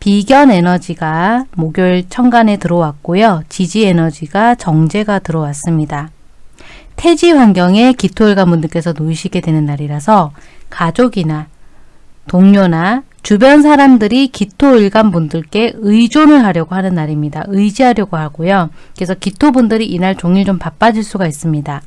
비견 에너지가 목요일 천간에 들어왔고요. 지지 에너지가 정제가 들어왔습니다. 태지 환경에 기토일관 분들께서 놓이시게 되는 날이라서 가족이나 동료나 주변 사람들이 기토일관 분들께 의존을 하려고 하는 날입니다. 의지하려고 하고요. 그래서 기토분들이 이날 종일 좀 바빠질 수가 있습니다.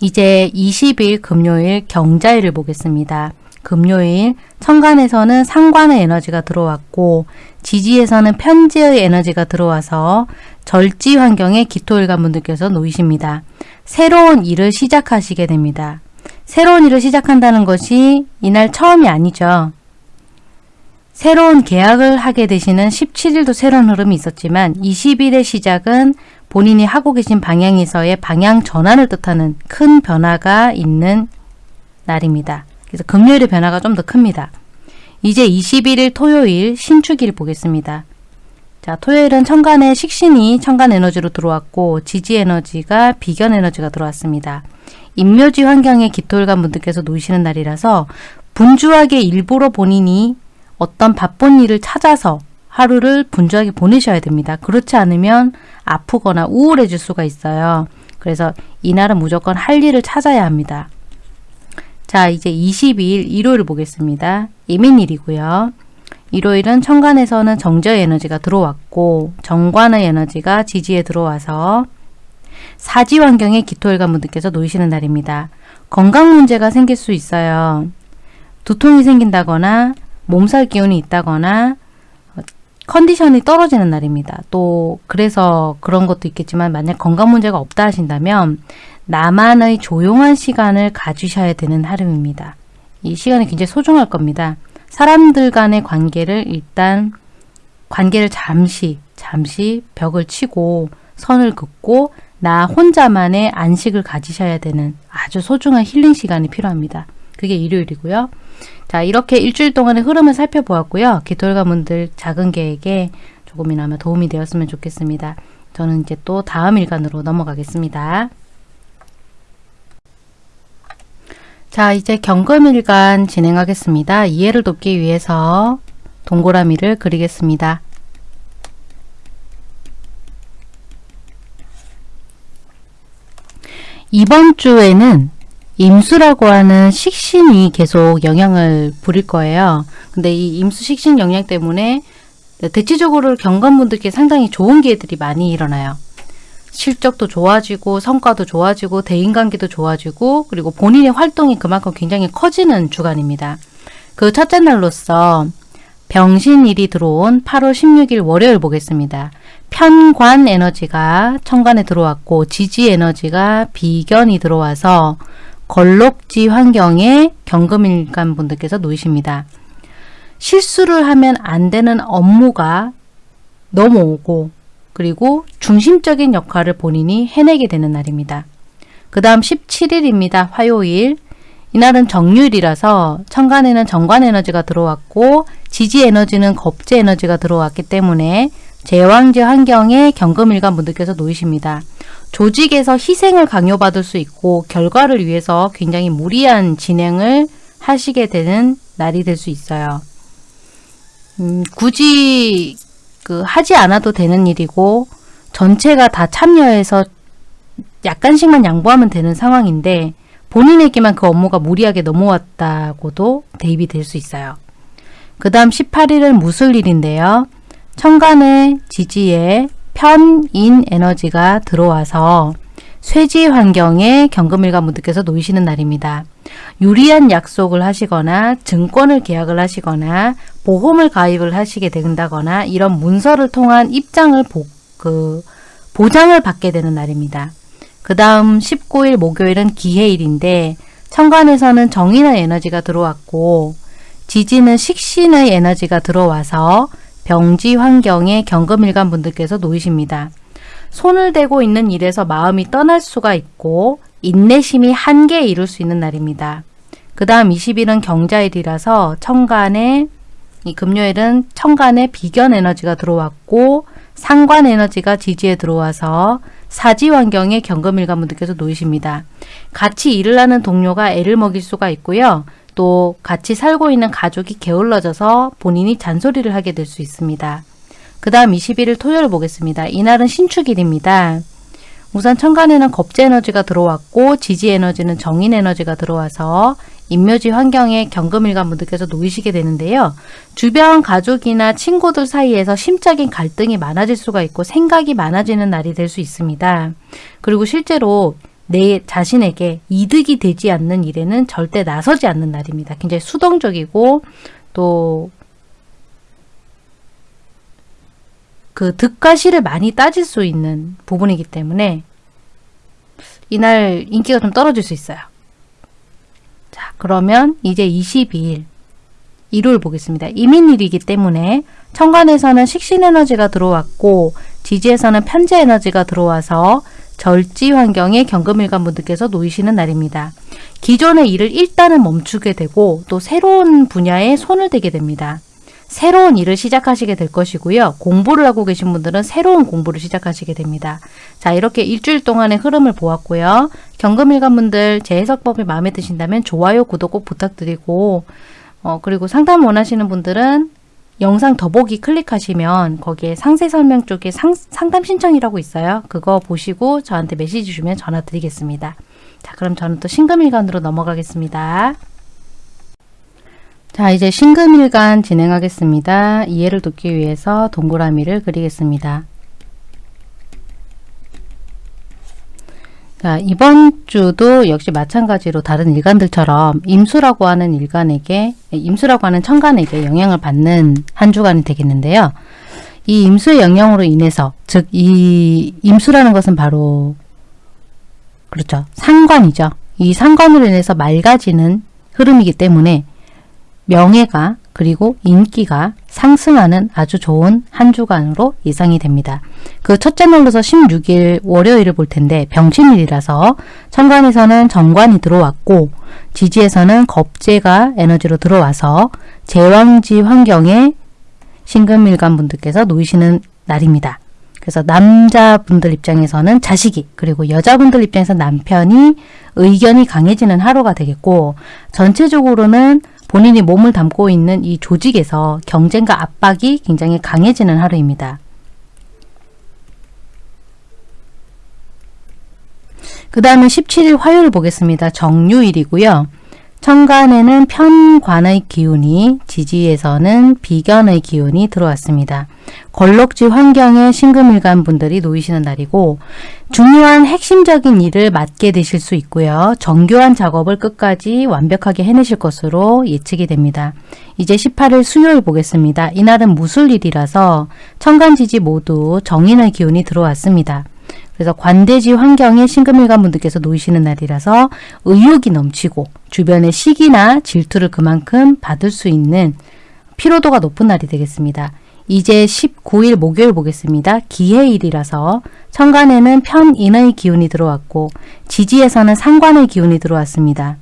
이제 20일 금요일 경자일을 보겠습니다. 금요일 천간에서는 상관의 에너지가 들어왔고 지지에서는 편지의 에너지가 들어와서 절지 환경에 기토일관 분들께서 놓이십니다. 새로운 일을 시작하시게 됩니다. 새로운 일을 시작한다는 것이 이날 처음이 아니죠. 새로운 계약을 하게 되시는 17일도 새로운 흐름이 있었지만 20일의 시작은 본인이 하고 계신 방향에서의 방향 전환을 뜻하는 큰 변화가 있는 날입니다. 그래서 금요일의 변화가 좀 더 큽니다. 이제 21일 토요일 신축일 보겠습니다. 자, 토요일은 천간에 식신이 천간 에너지로 들어왔고 지지 에너지가 비견 에너지가 들어왔습니다. 인묘지 환경에 기토일관 분들께서 놓이시는 날이라서 분주하게 일부러 본인이 어떤 바쁜 일을 찾아서 하루를 분주하게 보내셔야 됩니다. 그렇지 않으면 아프거나 우울해질 수가 있어요. 그래서 이날은 무조건 할 일을 찾아야 합니다. 자 이제 22일 일요일 보겠습니다. 이민일이고요. 일요일은 천간에서는 정저 에너지가 들어왔고 정관의 에너지가 지지에 들어와서 사지 환경에 기토일관 분들께서 놓이시는 날입니다. 건강 문제가 생길 수 있어요. 두통이 생긴다거나 몸살 기운이 있다거나 컨디션이 떨어지는 날입니다. 또 그래서 그런 것도 있겠지만 만약 건강 문제가 없다 하신다면 나만의 조용한 시간을 가지셔야 되는 하루입니다. 이 시간이 굉장히 소중할 겁니다. 사람들 간의 관계를 일단 관계를 잠시 잠시 벽을 치고 선을 긋고 나 혼자만의 안식을 가지셔야 되는 아주 소중한 힐링 시간이 필요합니다. 그게 일요일이고요. 자 이렇게 일주일 동안의 흐름을 살펴보았고요. 기토일가분들 작은 계획에 조금이나마 도움이 되었으면 좋겠습니다. 저는 이제 또 다음 일간으로 넘어가겠습니다. 자 이제 경금일간 진행하겠습니다. 이해를 돕기 위해서 동그라미를 그리겠습니다. 이번 주에는 임수라고 하는 식신이 계속 영향을 부릴 거예요. 근데 이 임수 식신 영향 때문에 대체적으로 경관분들께 상당히 좋은 기회들이 많이 일어나요. 실적도 좋아지고 성과도 좋아지고 대인관계도 좋아지고 그리고 본인의 활동이 그만큼 굉장히 커지는 주간입니다. 그 첫째 날로서 병신일이 들어온 8월 16일 월요일 보겠습니다. 편관 에너지가 천간에 들어왔고 지지 에너지가 비견이 들어와서 걸록지 환경에 경금일간 분들께서 놓이십니다. 실수를 하면 안 되는 업무가 넘어오고 그리고 중심적인 역할을 본인이 해내게 되는 날입니다. 그 다음 17일입니다. 화요일. 이날은 정유일이라서 천간에는 정관 에너지가 들어왔고 지지 에너지는 겁제 에너지가 들어왔기 때문에 제왕제 환경에 경금일간 분들께서 놓이십니다. 조직에서 희생을 강요받을 수 있고 결과를 위해서 굉장히 무리한 진행을 하시게 되는 날이 될 수 있어요. 음, 굳이 그 하지 않아도 되는 일이고 전체가 다 참여해서 약간씩만 양보하면 되는 상황인데 본인에게만 그 업무가 무리하게 넘어왔다고도 대입이 될 수 있어요. 그 다음 18일은 무술일인데요. 천간의 지지에 편인 에너지가 들어와서 쇠지 환경에 경금일관 분들께서 놓이시는 날입니다. 유리한 약속을 하시거나 증권을 계약을 하시거나 보험을 가입을 하시게 된다거나 이런 문서를 통한 입장을 보, 그, 보장을 받게 되는 날입니다. 그 다음 19일 목요일은 기해일인데 천간에서는 정인의 에너지가 들어왔고 지지는 식신의 에너지가 들어와서 병지 환경에 경금일관 분들께서 놓이십니다. 손을 대고 있는 일에서 마음이 떠날 수가 있고 인내심이 한계에 이룰 수 있는 날입니다. 그 다음 20일은 경자일이라서 천간에 이 금요일은 천간에 비견 에너지가 들어왔고 상관 에너지가 지지에 들어와서 사지 환경에 경금일관 분들께서 놓이십니다. 같이 일을 하는 동료가 애를 먹일 수가 있고요. 또 같이 살고 있는 가족이 게을러져서 본인이 잔소리를 하게 될 수 있습니다. 그 다음 21일 토요일 보겠습니다. 이날은 신축일입니다. 우선 천간에는 겁재 에너지가 들어왔고 지지 에너지는 정인 에너지가 들어와서 인묘지 환경에 경금일관 분들께서 놓이시게 되는데요. 주변 가족이나 친구들 사이에서 심적인 갈등이 많아질 수가 있고 생각이 많아지는 날이 될 수 있습니다. 그리고 실제로 내 자신에게 이득이 되지 않는 일에는 절대 나서지 않는 날입니다. 굉장히 수동적이고 또 그 득과 실을 많이 따질 수 있는 부분이기 때문에 이날 인기가 좀 떨어질 수 있어요. 자, 그러면 이제 22일 일요일 보겠습니다. 이민일이기 때문에 천간에서는 식신에너지가 들어왔고 지지에서는 편재 에너지가 들어와서 절지 환경에 경금일관 분들께서 놓이시는 날입니다. 기존의 일을 일단은 멈추게 되고 또 새로운 분야에 손을 대게 됩니다. 새로운 일을 시작하시게 될 것이고요. 공부를 하고 계신 분들은 새로운 공부를 시작하시게 됩니다. 자 이렇게 일주일 동안의 흐름을 보았고요. 경금일관분들 제 해석법이 마음에 드신다면 좋아요, 구독 꼭 부탁드리고 어, 그리고 상담 원하시는 분들은 영상 더보기 클릭하시면 거기에 상세 설명 쪽에 상, 상담 신청이라고 있어요. 그거 보시고 저한테 메시지 주면 전화 드리겠습니다. 자 그럼 저는 또 신금일간으로 넘어가겠습니다. 자 이제 신금일간 진행하겠습니다. 이해를 돕기 위해서 동그라미를 그리겠습니다. 자, 이번 주도 역시 마찬가지로 다른 일간들처럼 임수라고 하는 일간에게 임수라고 하는 천간에게 영향을 받는 한 주간이 되겠는데요. 이 임수의 영향으로 인해서 즉 이 임수라는 것은 바로 그렇죠. 상관이죠. 이 상관으로 인해서 맑아지는 흐름이기 때문에 명예가 그리고 인기가 상승하는 아주 좋은 한 주간으로 예상이 됩니다. 그 첫째 날로서 16일 월요일을 볼 텐데 병신일이라서 천간에서는 정관이 들어왔고 지지에서는 겁재가 에너지로 들어와서 제왕지 환경에 신금일간 분들께서 놓이시는 날입니다. 그래서 남자분들 입장에서는 자식이 그리고 여자분들 입장에서 남편이 의견이 강해지는 하루가 되겠고 전체적으로는 본인이 몸을 담고 있는 이 조직에서 경쟁과 압박이 굉장히 강해지는 하루입니다. 그 다음에 17일 화요일 보겠습니다. 정유일이고요. 천간에는 편관의 기운이 지지에서는 비견의 기운이 들어왔습니다. 걸럭지 환경에 신금일간 분들이 놓이시는 날이고 중요한 핵심적인 일을 맡게 되실 수 있고요. 정교한 작업을 끝까지 완벽하게 해내실 것으로 예측이 됩니다. 이제 18일 수요일 보겠습니다. 이날은 무술일이라서 천간지지 모두 정인의 기운이 들어왔습니다. 그래서 관대지 환경에 신금일관 분들께서 놓이시는 날이라서 의욕이 넘치고 주변의 시기나 질투를 그만큼 받을 수 있는 피로도가 높은 날이 되겠습니다. 이제 19일 목요일 보겠습니다. 기해일이라서 천간에는 편인의 기운이 들어왔고 지지에서는 상관의 기운이 들어왔습니다.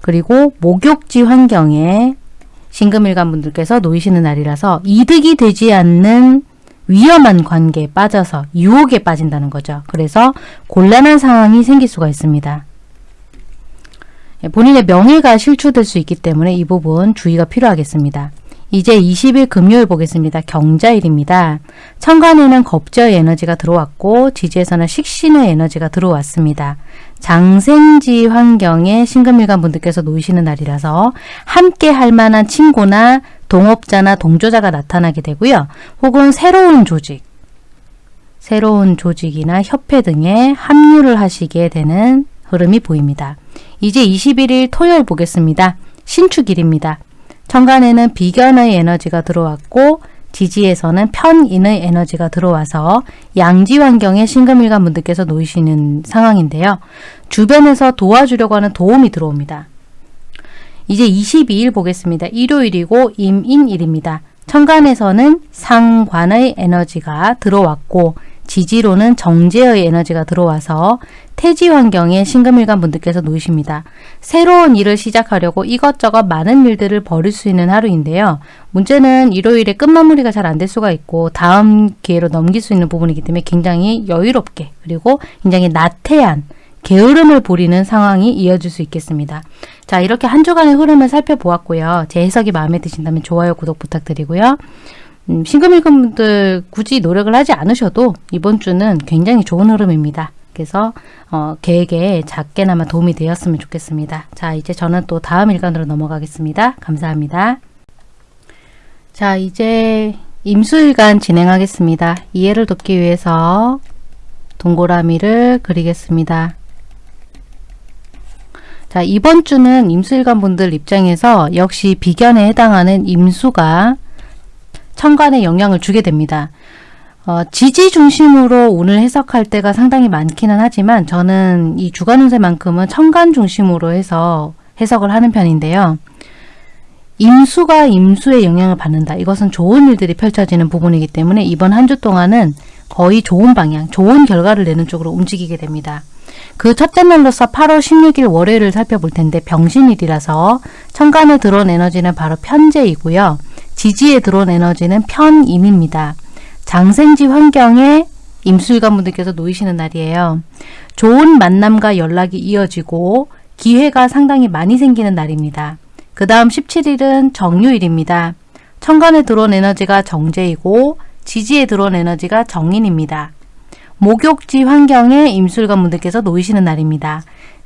그리고 목욕지 환경에 신금일관 분들께서 놓이시는 날이라서 이득이 되지 않는 위험한 관계에 빠져서 유혹에 빠진다는 거죠. 그래서 곤란한 상황이 생길 수가 있습니다. 예, 본인의 명예가 실추될 수 있기 때문에 이 부분 주의가 필요하겠습니다. 이제 20일 금요일 보겠습니다. 경자일입니다. 천간에는 겁저의 에너지가 들어왔고 지지에서는 식신의 에너지가 들어왔습니다. 장생지 환경에 신금일간 분들께서 놓이시는 날이라서 함께 할 만한 친구나 동업자나 동조자가 나타나게 되고요. 혹은 새로운 조직, 새로운 조직이나 협회 등에 합류를 하시게 되는 흐름이 보입니다. 이제 21일 토요일 보겠습니다. 신축일입니다. 천간에는 비견의 에너지가 들어왔고 지지에서는 편인의 에너지가 들어와서 양지 환경에 신금일간 분들께서 놓이시는 상황인데요. 주변에서 도와주려고 하는 도움이 들어옵니다. 이제 22일 보겠습니다. 일요일이고 임인일입니다. 천간에서는 상관의 에너지가 들어왔고 지지로는 정제의 에너지가 들어와서 태지 환경에 신금일간 분들께서 놓이십니다. 새로운 일을 시작하려고 이것저것 많은 일들을 벌일 수 있는 하루인데요. 문제는 일요일에 끝마무리가 잘 안 될 수가 있고 다음 기회로 넘길 수 있는 부분이기 때문에 굉장히 여유롭게 그리고 굉장히 나태한 게으름을 부리는 상황이 이어질 수 있겠습니다. 자 이렇게 한 주간의 흐름을 살펴보았고요. 제 해석이 마음에 드신다면 좋아요, 구독 부탁드리고요. 음, 신금일금 분들 굳이 노력을 하지 않으셔도 이번 주는 굉장히 좋은 흐름입니다. 그래서 어, 계획에 작게나마 도움이 되었으면 좋겠습니다. 자 이제 저는 또 다음 일간으로 넘어가겠습니다. 감사합니다. 자 이제 임수일간 진행하겠습니다. 이해를 돕기 위해서 동그라미를 그리겠습니다. 자 이번 주는 임수일간 분들 입장에서 역시 비견에 해당하는 임수가 천간에 영향을 주게 됩니다. 어, 지지 중심으로 운을 해석할 때가 상당히 많기는 하지만 저는 이 주간 운세만큼은 천간 중심으로 해서 해석을 하는 편인데요. 임수가 임수의 영향을 받는다. 이것은 좋은 일들이 펼쳐지는 부분이기 때문에 이번 한 주 동안은 거의 좋은 방향, 좋은 결과를 내는 쪽으로 움직이게 됩니다. 그 첫째 날로서 8월 16일 월요일을 살펴볼 텐데 병신일이라서 천간에 들어온 에너지는 바로 편제이고요. 지지에 들어온 에너지는 편임입니다. 장생지 환경에 임술관 분들께서 놓이시는 날이에요. 좋은 만남과 연락이 이어지고 기회가 상당히 많이 생기는 날입니다. 그 다음 17일은 정유일입니다. 천간에 들어온 에너지가 정제이고 지지에 들어온 에너지가 정인입니다. 목욕지 환경에 임술관 분들께서 놓이시는 날입니다.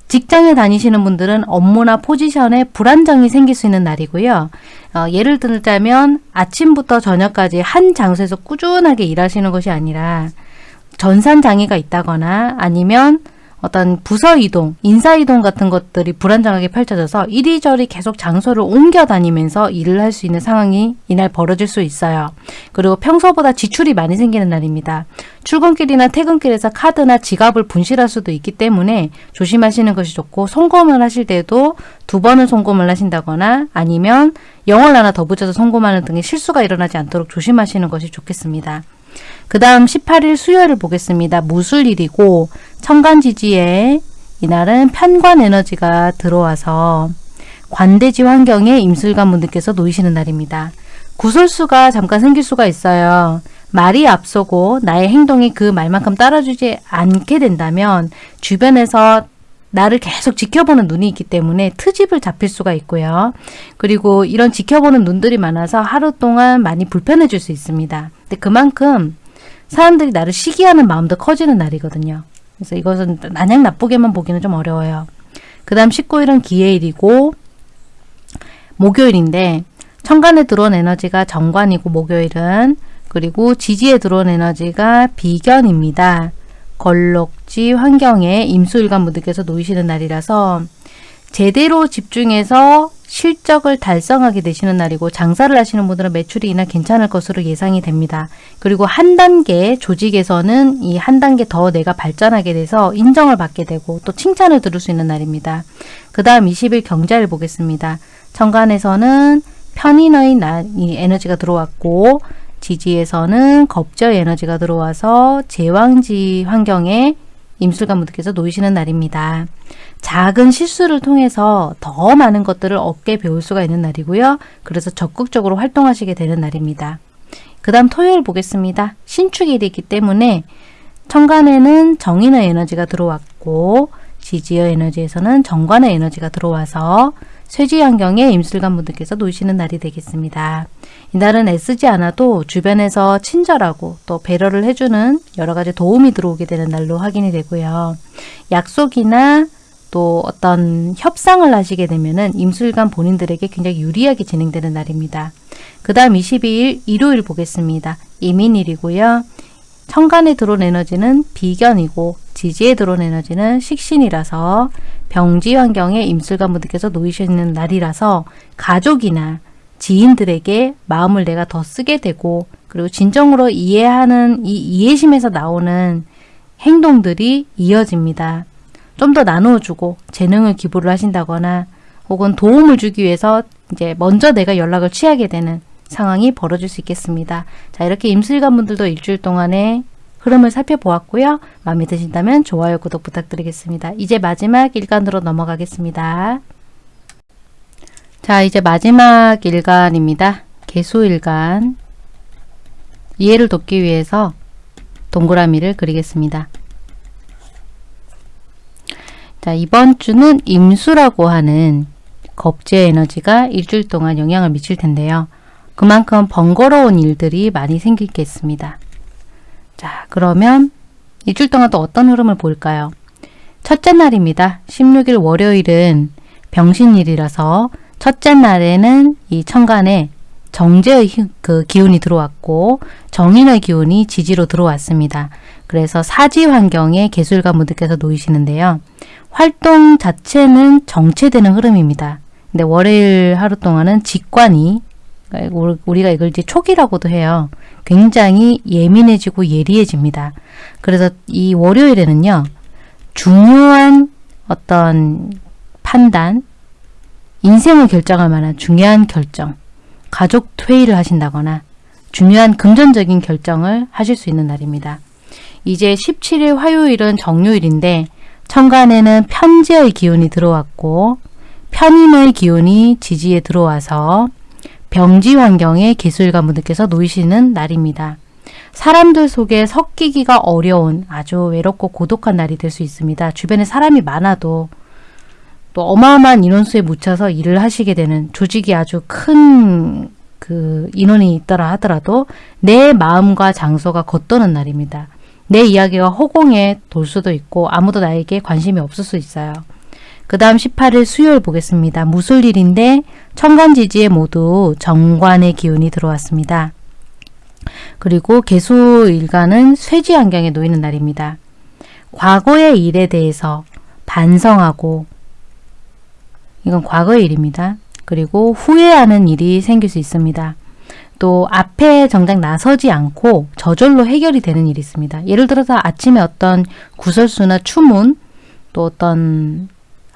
직장에 다니시는 분들은 업무나 포지션에 불안정이 생길 수 있는 날이고요. 어, 예를 들자면 아침부터 저녁까지 한 장소에서 꾸준하게 일하시는 것이 아니라 전산 장애가 있다거나 아니면 어떤 부서 이동, 인사 이동 같은 것들이 불안정하게 펼쳐져서 이리저리 계속 장소를 옮겨 다니면서 일을 할 수 있는 상황이 이날 벌어질 수 있어요. 그리고 평소보다 지출이 많이 생기는 날입니다. 출근길이나 퇴근길에서 카드나 지갑을 분실할 수도 있기 때문에 조심하시는 것이 좋고 송금을 하실 때도 두 번은 송금을 하신다거나 아니면 영월 하나 더 붙여서 송금하는 등의 실수가 일어나지 않도록 조심하시는 것이 좋겠습니다. 그 다음 18일 수요일을 보겠습니다. 무술일이고 천간지지에 이날은 편관 에너지가 들어와서 관대지 환경에 임술관 분들께서 놓이시는 날입니다. 구설수가 잠깐 생길 수가 있어요. 말이 앞서고 나의 행동이 그 말만큼 따라주지 않게 된다면 주변에서 나를 계속 지켜보는 눈이 있기 때문에 트집을 잡힐 수가 있고요. 그리고 이런 지켜보는 눈들이 많아서 하루 동안 많이 불편해질 수 있습니다. 근데 그만큼 사람들이 나를 시기하는 마음도 커지는 날이거든요. 그래서 이것은 마냥 나쁘게만 보기는 좀 어려워요. 그 다음 19일은 기해일이고 목요일인데 천간에 들어온 에너지가 정관이고 목요일은 그리고 지지에 들어온 에너지가 비견입니다. 걸록지 환경에 임수일관 분들께서 놓이시는 날이라서 제대로 집중해서 실적을 달성하게 되시는 날이고 장사를 하시는 분들은 매출이 이날 괜찮을 것으로 예상이 됩니다. 그리고 한 단계 조직에서는 이 한 단계 더 내가 발전하게 돼서 인정을 받게 되고 또 칭찬을 들을 수 있는 날입니다. 그 다음 20일 경자를 보겠습니다. 천간에서는 편인의 날, 이 에너지가 들어왔고 지지에서는 겁저의 에너지가 들어와서 제왕지 환경에 임술관 분들께서 놓이시는 날입니다. 작은 실수를 통해서 더 많은 것들을 얻게 배울 수가 있는 날이고요. 그래서 적극적으로 활동하시게 되는 날입니다. 그 다음 토요일 보겠습니다. 신축일이기 때문에 천간에는 정인의 에너지가 들어왔고 지지의 에너지에서는 정관의 에너지가 들어와서 쇠지 환경에 임술관 분들께서 놓이시는 날이 되겠습니다. 이날은 애쓰지 않아도 주변에서 친절하고 또 배려를 해주는 여러 가지 도움이 들어오게 되는 날로 확인이 되고요. 약속이나 또 어떤 협상을 하시게 되면은 임술관 본인들에게 굉장히 유리하게 진행되는 날입니다. 그 다음 22일 일요일 보겠습니다. 이민일이고요. 천간에 들어온 에너지는 비견이고 지지에 들어온 에너지는 식신이라서 병지 환경에 임술관 분들께서 놓이시는 날이라서 가족이나 지인들에게 마음을 내가 더 쓰게 되고 그리고 진정으로 이해하는 이 이해심에서 나오는 행동들이 이어집니다. 좀 더 나누어주고 재능을 기부를 하신다거나 혹은 도움을 주기 위해서 이제 먼저 내가 연락을 취하게 되는 상황이 벌어질 수 있겠습니다. 자 이렇게 임술관 분들도 일주일 동안의 흐름을 살펴보았고요. 마음에 드신다면 좋아요, 구독 부탁드리겠습니다. 이제 마지막 일간으로 넘어가겠습니다. 자 이제 마지막 일간입니다. 개수일간 이해를 돕기 위해서 동그라미를 그리겠습니다. 자 이번 주는 임수라고 하는 겁제 에너지가 일주일 동안 영향을 미칠 텐데요. 그만큼 번거로운 일들이 많이 생기겠습니다. 자 그러면 일주일 동안 또 어떤 흐름을 볼까요? 첫째 날입니다. 16일 월요일은 병신일이라서 첫째 날에는 이 천간에 정제의 그 기운이 들어왔고 정인의 기운이 지지로 들어왔습니다. 그래서 사지 환경에 개술가 분들께서 놓이시는데요. 활동 자체는 정체되는 흐름입니다. 근데 월요일 하루 동안은 직관이 그러니까 우리가 이걸 이제 촉이라고도 해요. 굉장히 예민해지고 예리해집니다. 그래서 이 월요일에는요. 중요한 어떤 판단, 인생을 결정할 만한 중요한 결정, 가족 회의를 하신다거나 중요한 금전적인 결정을 하실 수 있는 날입니다. 이제 17일 화요일은 정요일인데 천간에는 편지의 기운이 들어왔고 편인의 기운이 지지에 들어와서 병지 환경에 기술가 분들께서 놓이시는 날입니다. 사람들 속에 섞이기가 어려운 아주 외롭고 고독한 날이 될 수 있습니다. 주변에 사람이 많아도 또 어마어마한 인원수에 묻혀서 일을 하시게 되는 조직이 아주 큰 그 인원이 있더라 하더라도 내 마음과 장소가 겉도는 날입니다. 내 이야기가 허공에 돌 수도 있고 아무도 나에게 관심이 없을 수 있어요. 그 다음 18일 수요일 보겠습니다. 무술일인데 천간지지에 모두 정관의 기운이 들어왔습니다. 그리고 개수일간은 쇠지 환경에 놓이는 날입니다. 과거의 일에 대해서 반성하고 이건 과거의 일입니다. 그리고 후회하는 일이 생길 수 있습니다. 또 앞에 정작 나서지 않고 저절로 해결이 되는 일이 있습니다. 예를 들어서 아침에 어떤 구설수나 추문 또 어떤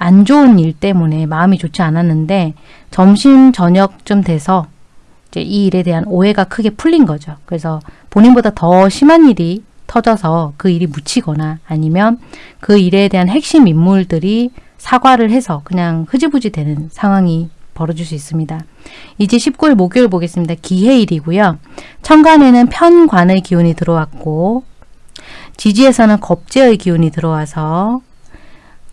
안 좋은 일 때문에 마음이 좋지 않았는데 점심 저녁쯤 돼서 이제 이 일에 대한 오해가 크게 풀린 거죠. 그래서 본인보다 더 심한 일이 터져서 그 일이 묻히거나 아니면 그 일에 대한 핵심 인물들이 사과를 해서 그냥 흐지부지 되는 상황이 벌어질 수 있습니다. 이제 19일 목요일 보겠습니다. 기해일이고요. 천간에는 편관의 기운이 들어왔고 지지에서는 겁제의 기운이 들어와서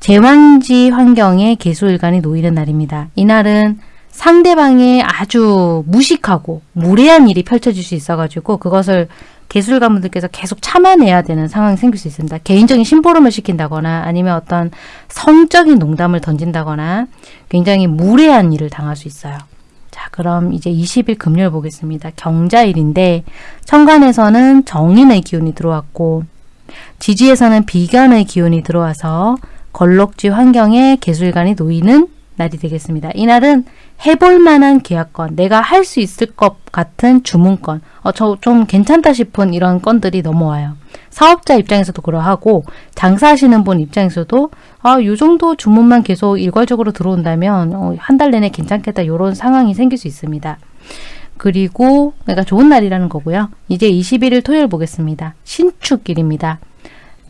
제왕지 환경에 개수일간이 놓이는 날입니다. 이날은 상대방의 아주 무식하고 무례한 일이 펼쳐질 수 있어가지고 그것을 개술가분들께서 계속 참아내야 되는 상황이 생길 수 있습니다. 개인적인 심부름을 시킨다거나 아니면 어떤 성적인 농담을 던진다거나 굉장히 무례한 일을 당할 수 있어요. 자 그럼 이제 20일 금요일 보겠습니다. 경자일인데 천간에서는 정인의 기운이 들어왔고 지지에서는 비견의 기운이 들어와서 걸럭지 환경에 개술관이 놓이는 날이 되겠습니다. 이날은 해볼 만한 계약건, 내가 할 수 있을 것 같은 주문건, 어, 저 좀 괜찮다 싶은 이런 건들이 넘어와요. 사업자 입장에서도 그러하고 장사하시는 분 입장에서도 아, 요 정도 주문만 계속 일괄적으로 들어온다면 어, 한달 내내 괜찮겠다 이런 상황이 생길 수 있습니다. 그리고 그러니까 좋은 날이라는 거고요. 이제 21일 토요일 보겠습니다. 신축일입니다.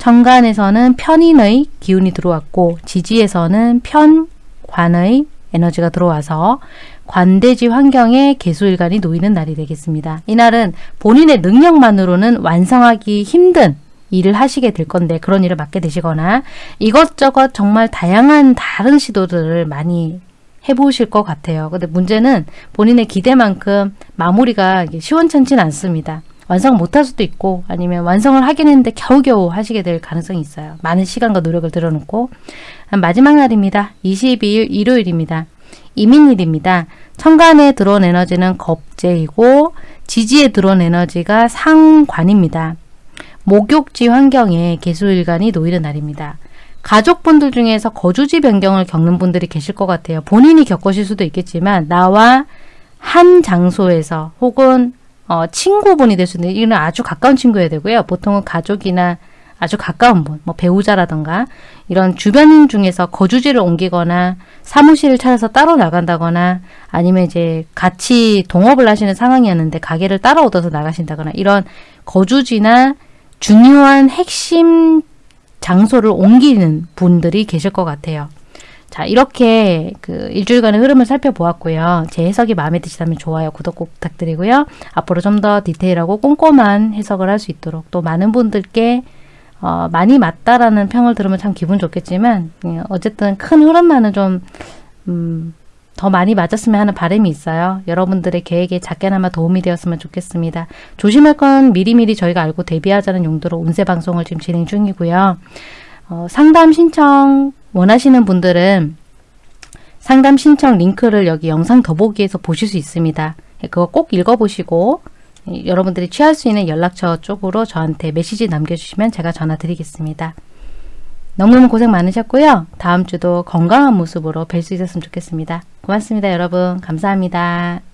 정관에서는 편인의 기운이 들어왔고 지지에서는 편관의 에너지가 들어와서 관대지 환경에 개수일간이 놓이는 날이 되겠습니다. 이날은 본인의 능력만으로는 완성하기 힘든 일을 하시게 될 건데 그런 일을 맡게 되시거나 이것저것 정말 다양한 다른 시도들을 많이 해보실 것 같아요. 근데 문제는 본인의 기대만큼 마무리가 시원찮지는 않습니다. 완성 못할 수도 있고 아니면 완성을 하긴 했는데 겨우겨우 하시게 될 가능성이 있어요. 많은 시간과 노력을 들여놓고 마지막 날입니다. 22일 일요일입니다. 이민일입니다. 천간에 들어온 에너지는 겁재이고 지지에 들어온 에너지가 상관입니다. 목욕지 환경에 개수일간이 놓이는 날입니다. 가족분들 중에서 거주지 변경을 겪는 분들이 계실 것 같아요. 본인이 겪으실 수도 있겠지만 나와 한 장소에서 혹은 어, 친구분이 될 수 있는 이는 아주 가까운 친구여야 되고요. 보통은 가족이나 아주 가까운 분, 뭐 배우자라던가 이런 주변인 중에서 거주지를 옮기거나 사무실을 찾아서 따로 나간다거나 아니면 이제 같이 동업을 하시는 상황이었는데 가게를 따로 얻어서 나가신다거나 이런 거주지나 중요한 핵심 장소를 옮기는 분들이 계실 것 같아요. 자, 이렇게 그 일주일간의 흐름을 살펴보았고요. 제 해석이 마음에 드시다면 좋아요, 구독 꼭 부탁드리고요. 앞으로 좀 더 디테일하고 꼼꼼한 해석을 할 수 있도록 또 많은 분들께 어, 많이 맞다라는 평을 들으면 참 기분 좋겠지만 예, 어쨌든 큰 흐름만은 좀 음, 더 많이 맞았으면 하는 바람이 있어요. 여러분들의 계획에 작게나마 도움이 되었으면 좋겠습니다. 조심할 건 미리미리 저희가 알고 대비하자는 용도로 운세 방송을 지금 진행 중이고요. 어, 상담 신청 원하시는 분들은 상담 신청 링크를 여기 영상 더보기에서 보실 수 있습니다. 예, 그거 꼭 읽어보시고 예, 여러분들이 취할 수 있는 연락처 쪽으로 저한테 메시지 남겨주시면 제가 전화 드리겠습니다. 너무너무 고생 많으셨고요. 다음 주도 건강한 모습으로 뵐 수 있었으면 좋겠습니다. 고맙습니다, 여러분. 감사합니다.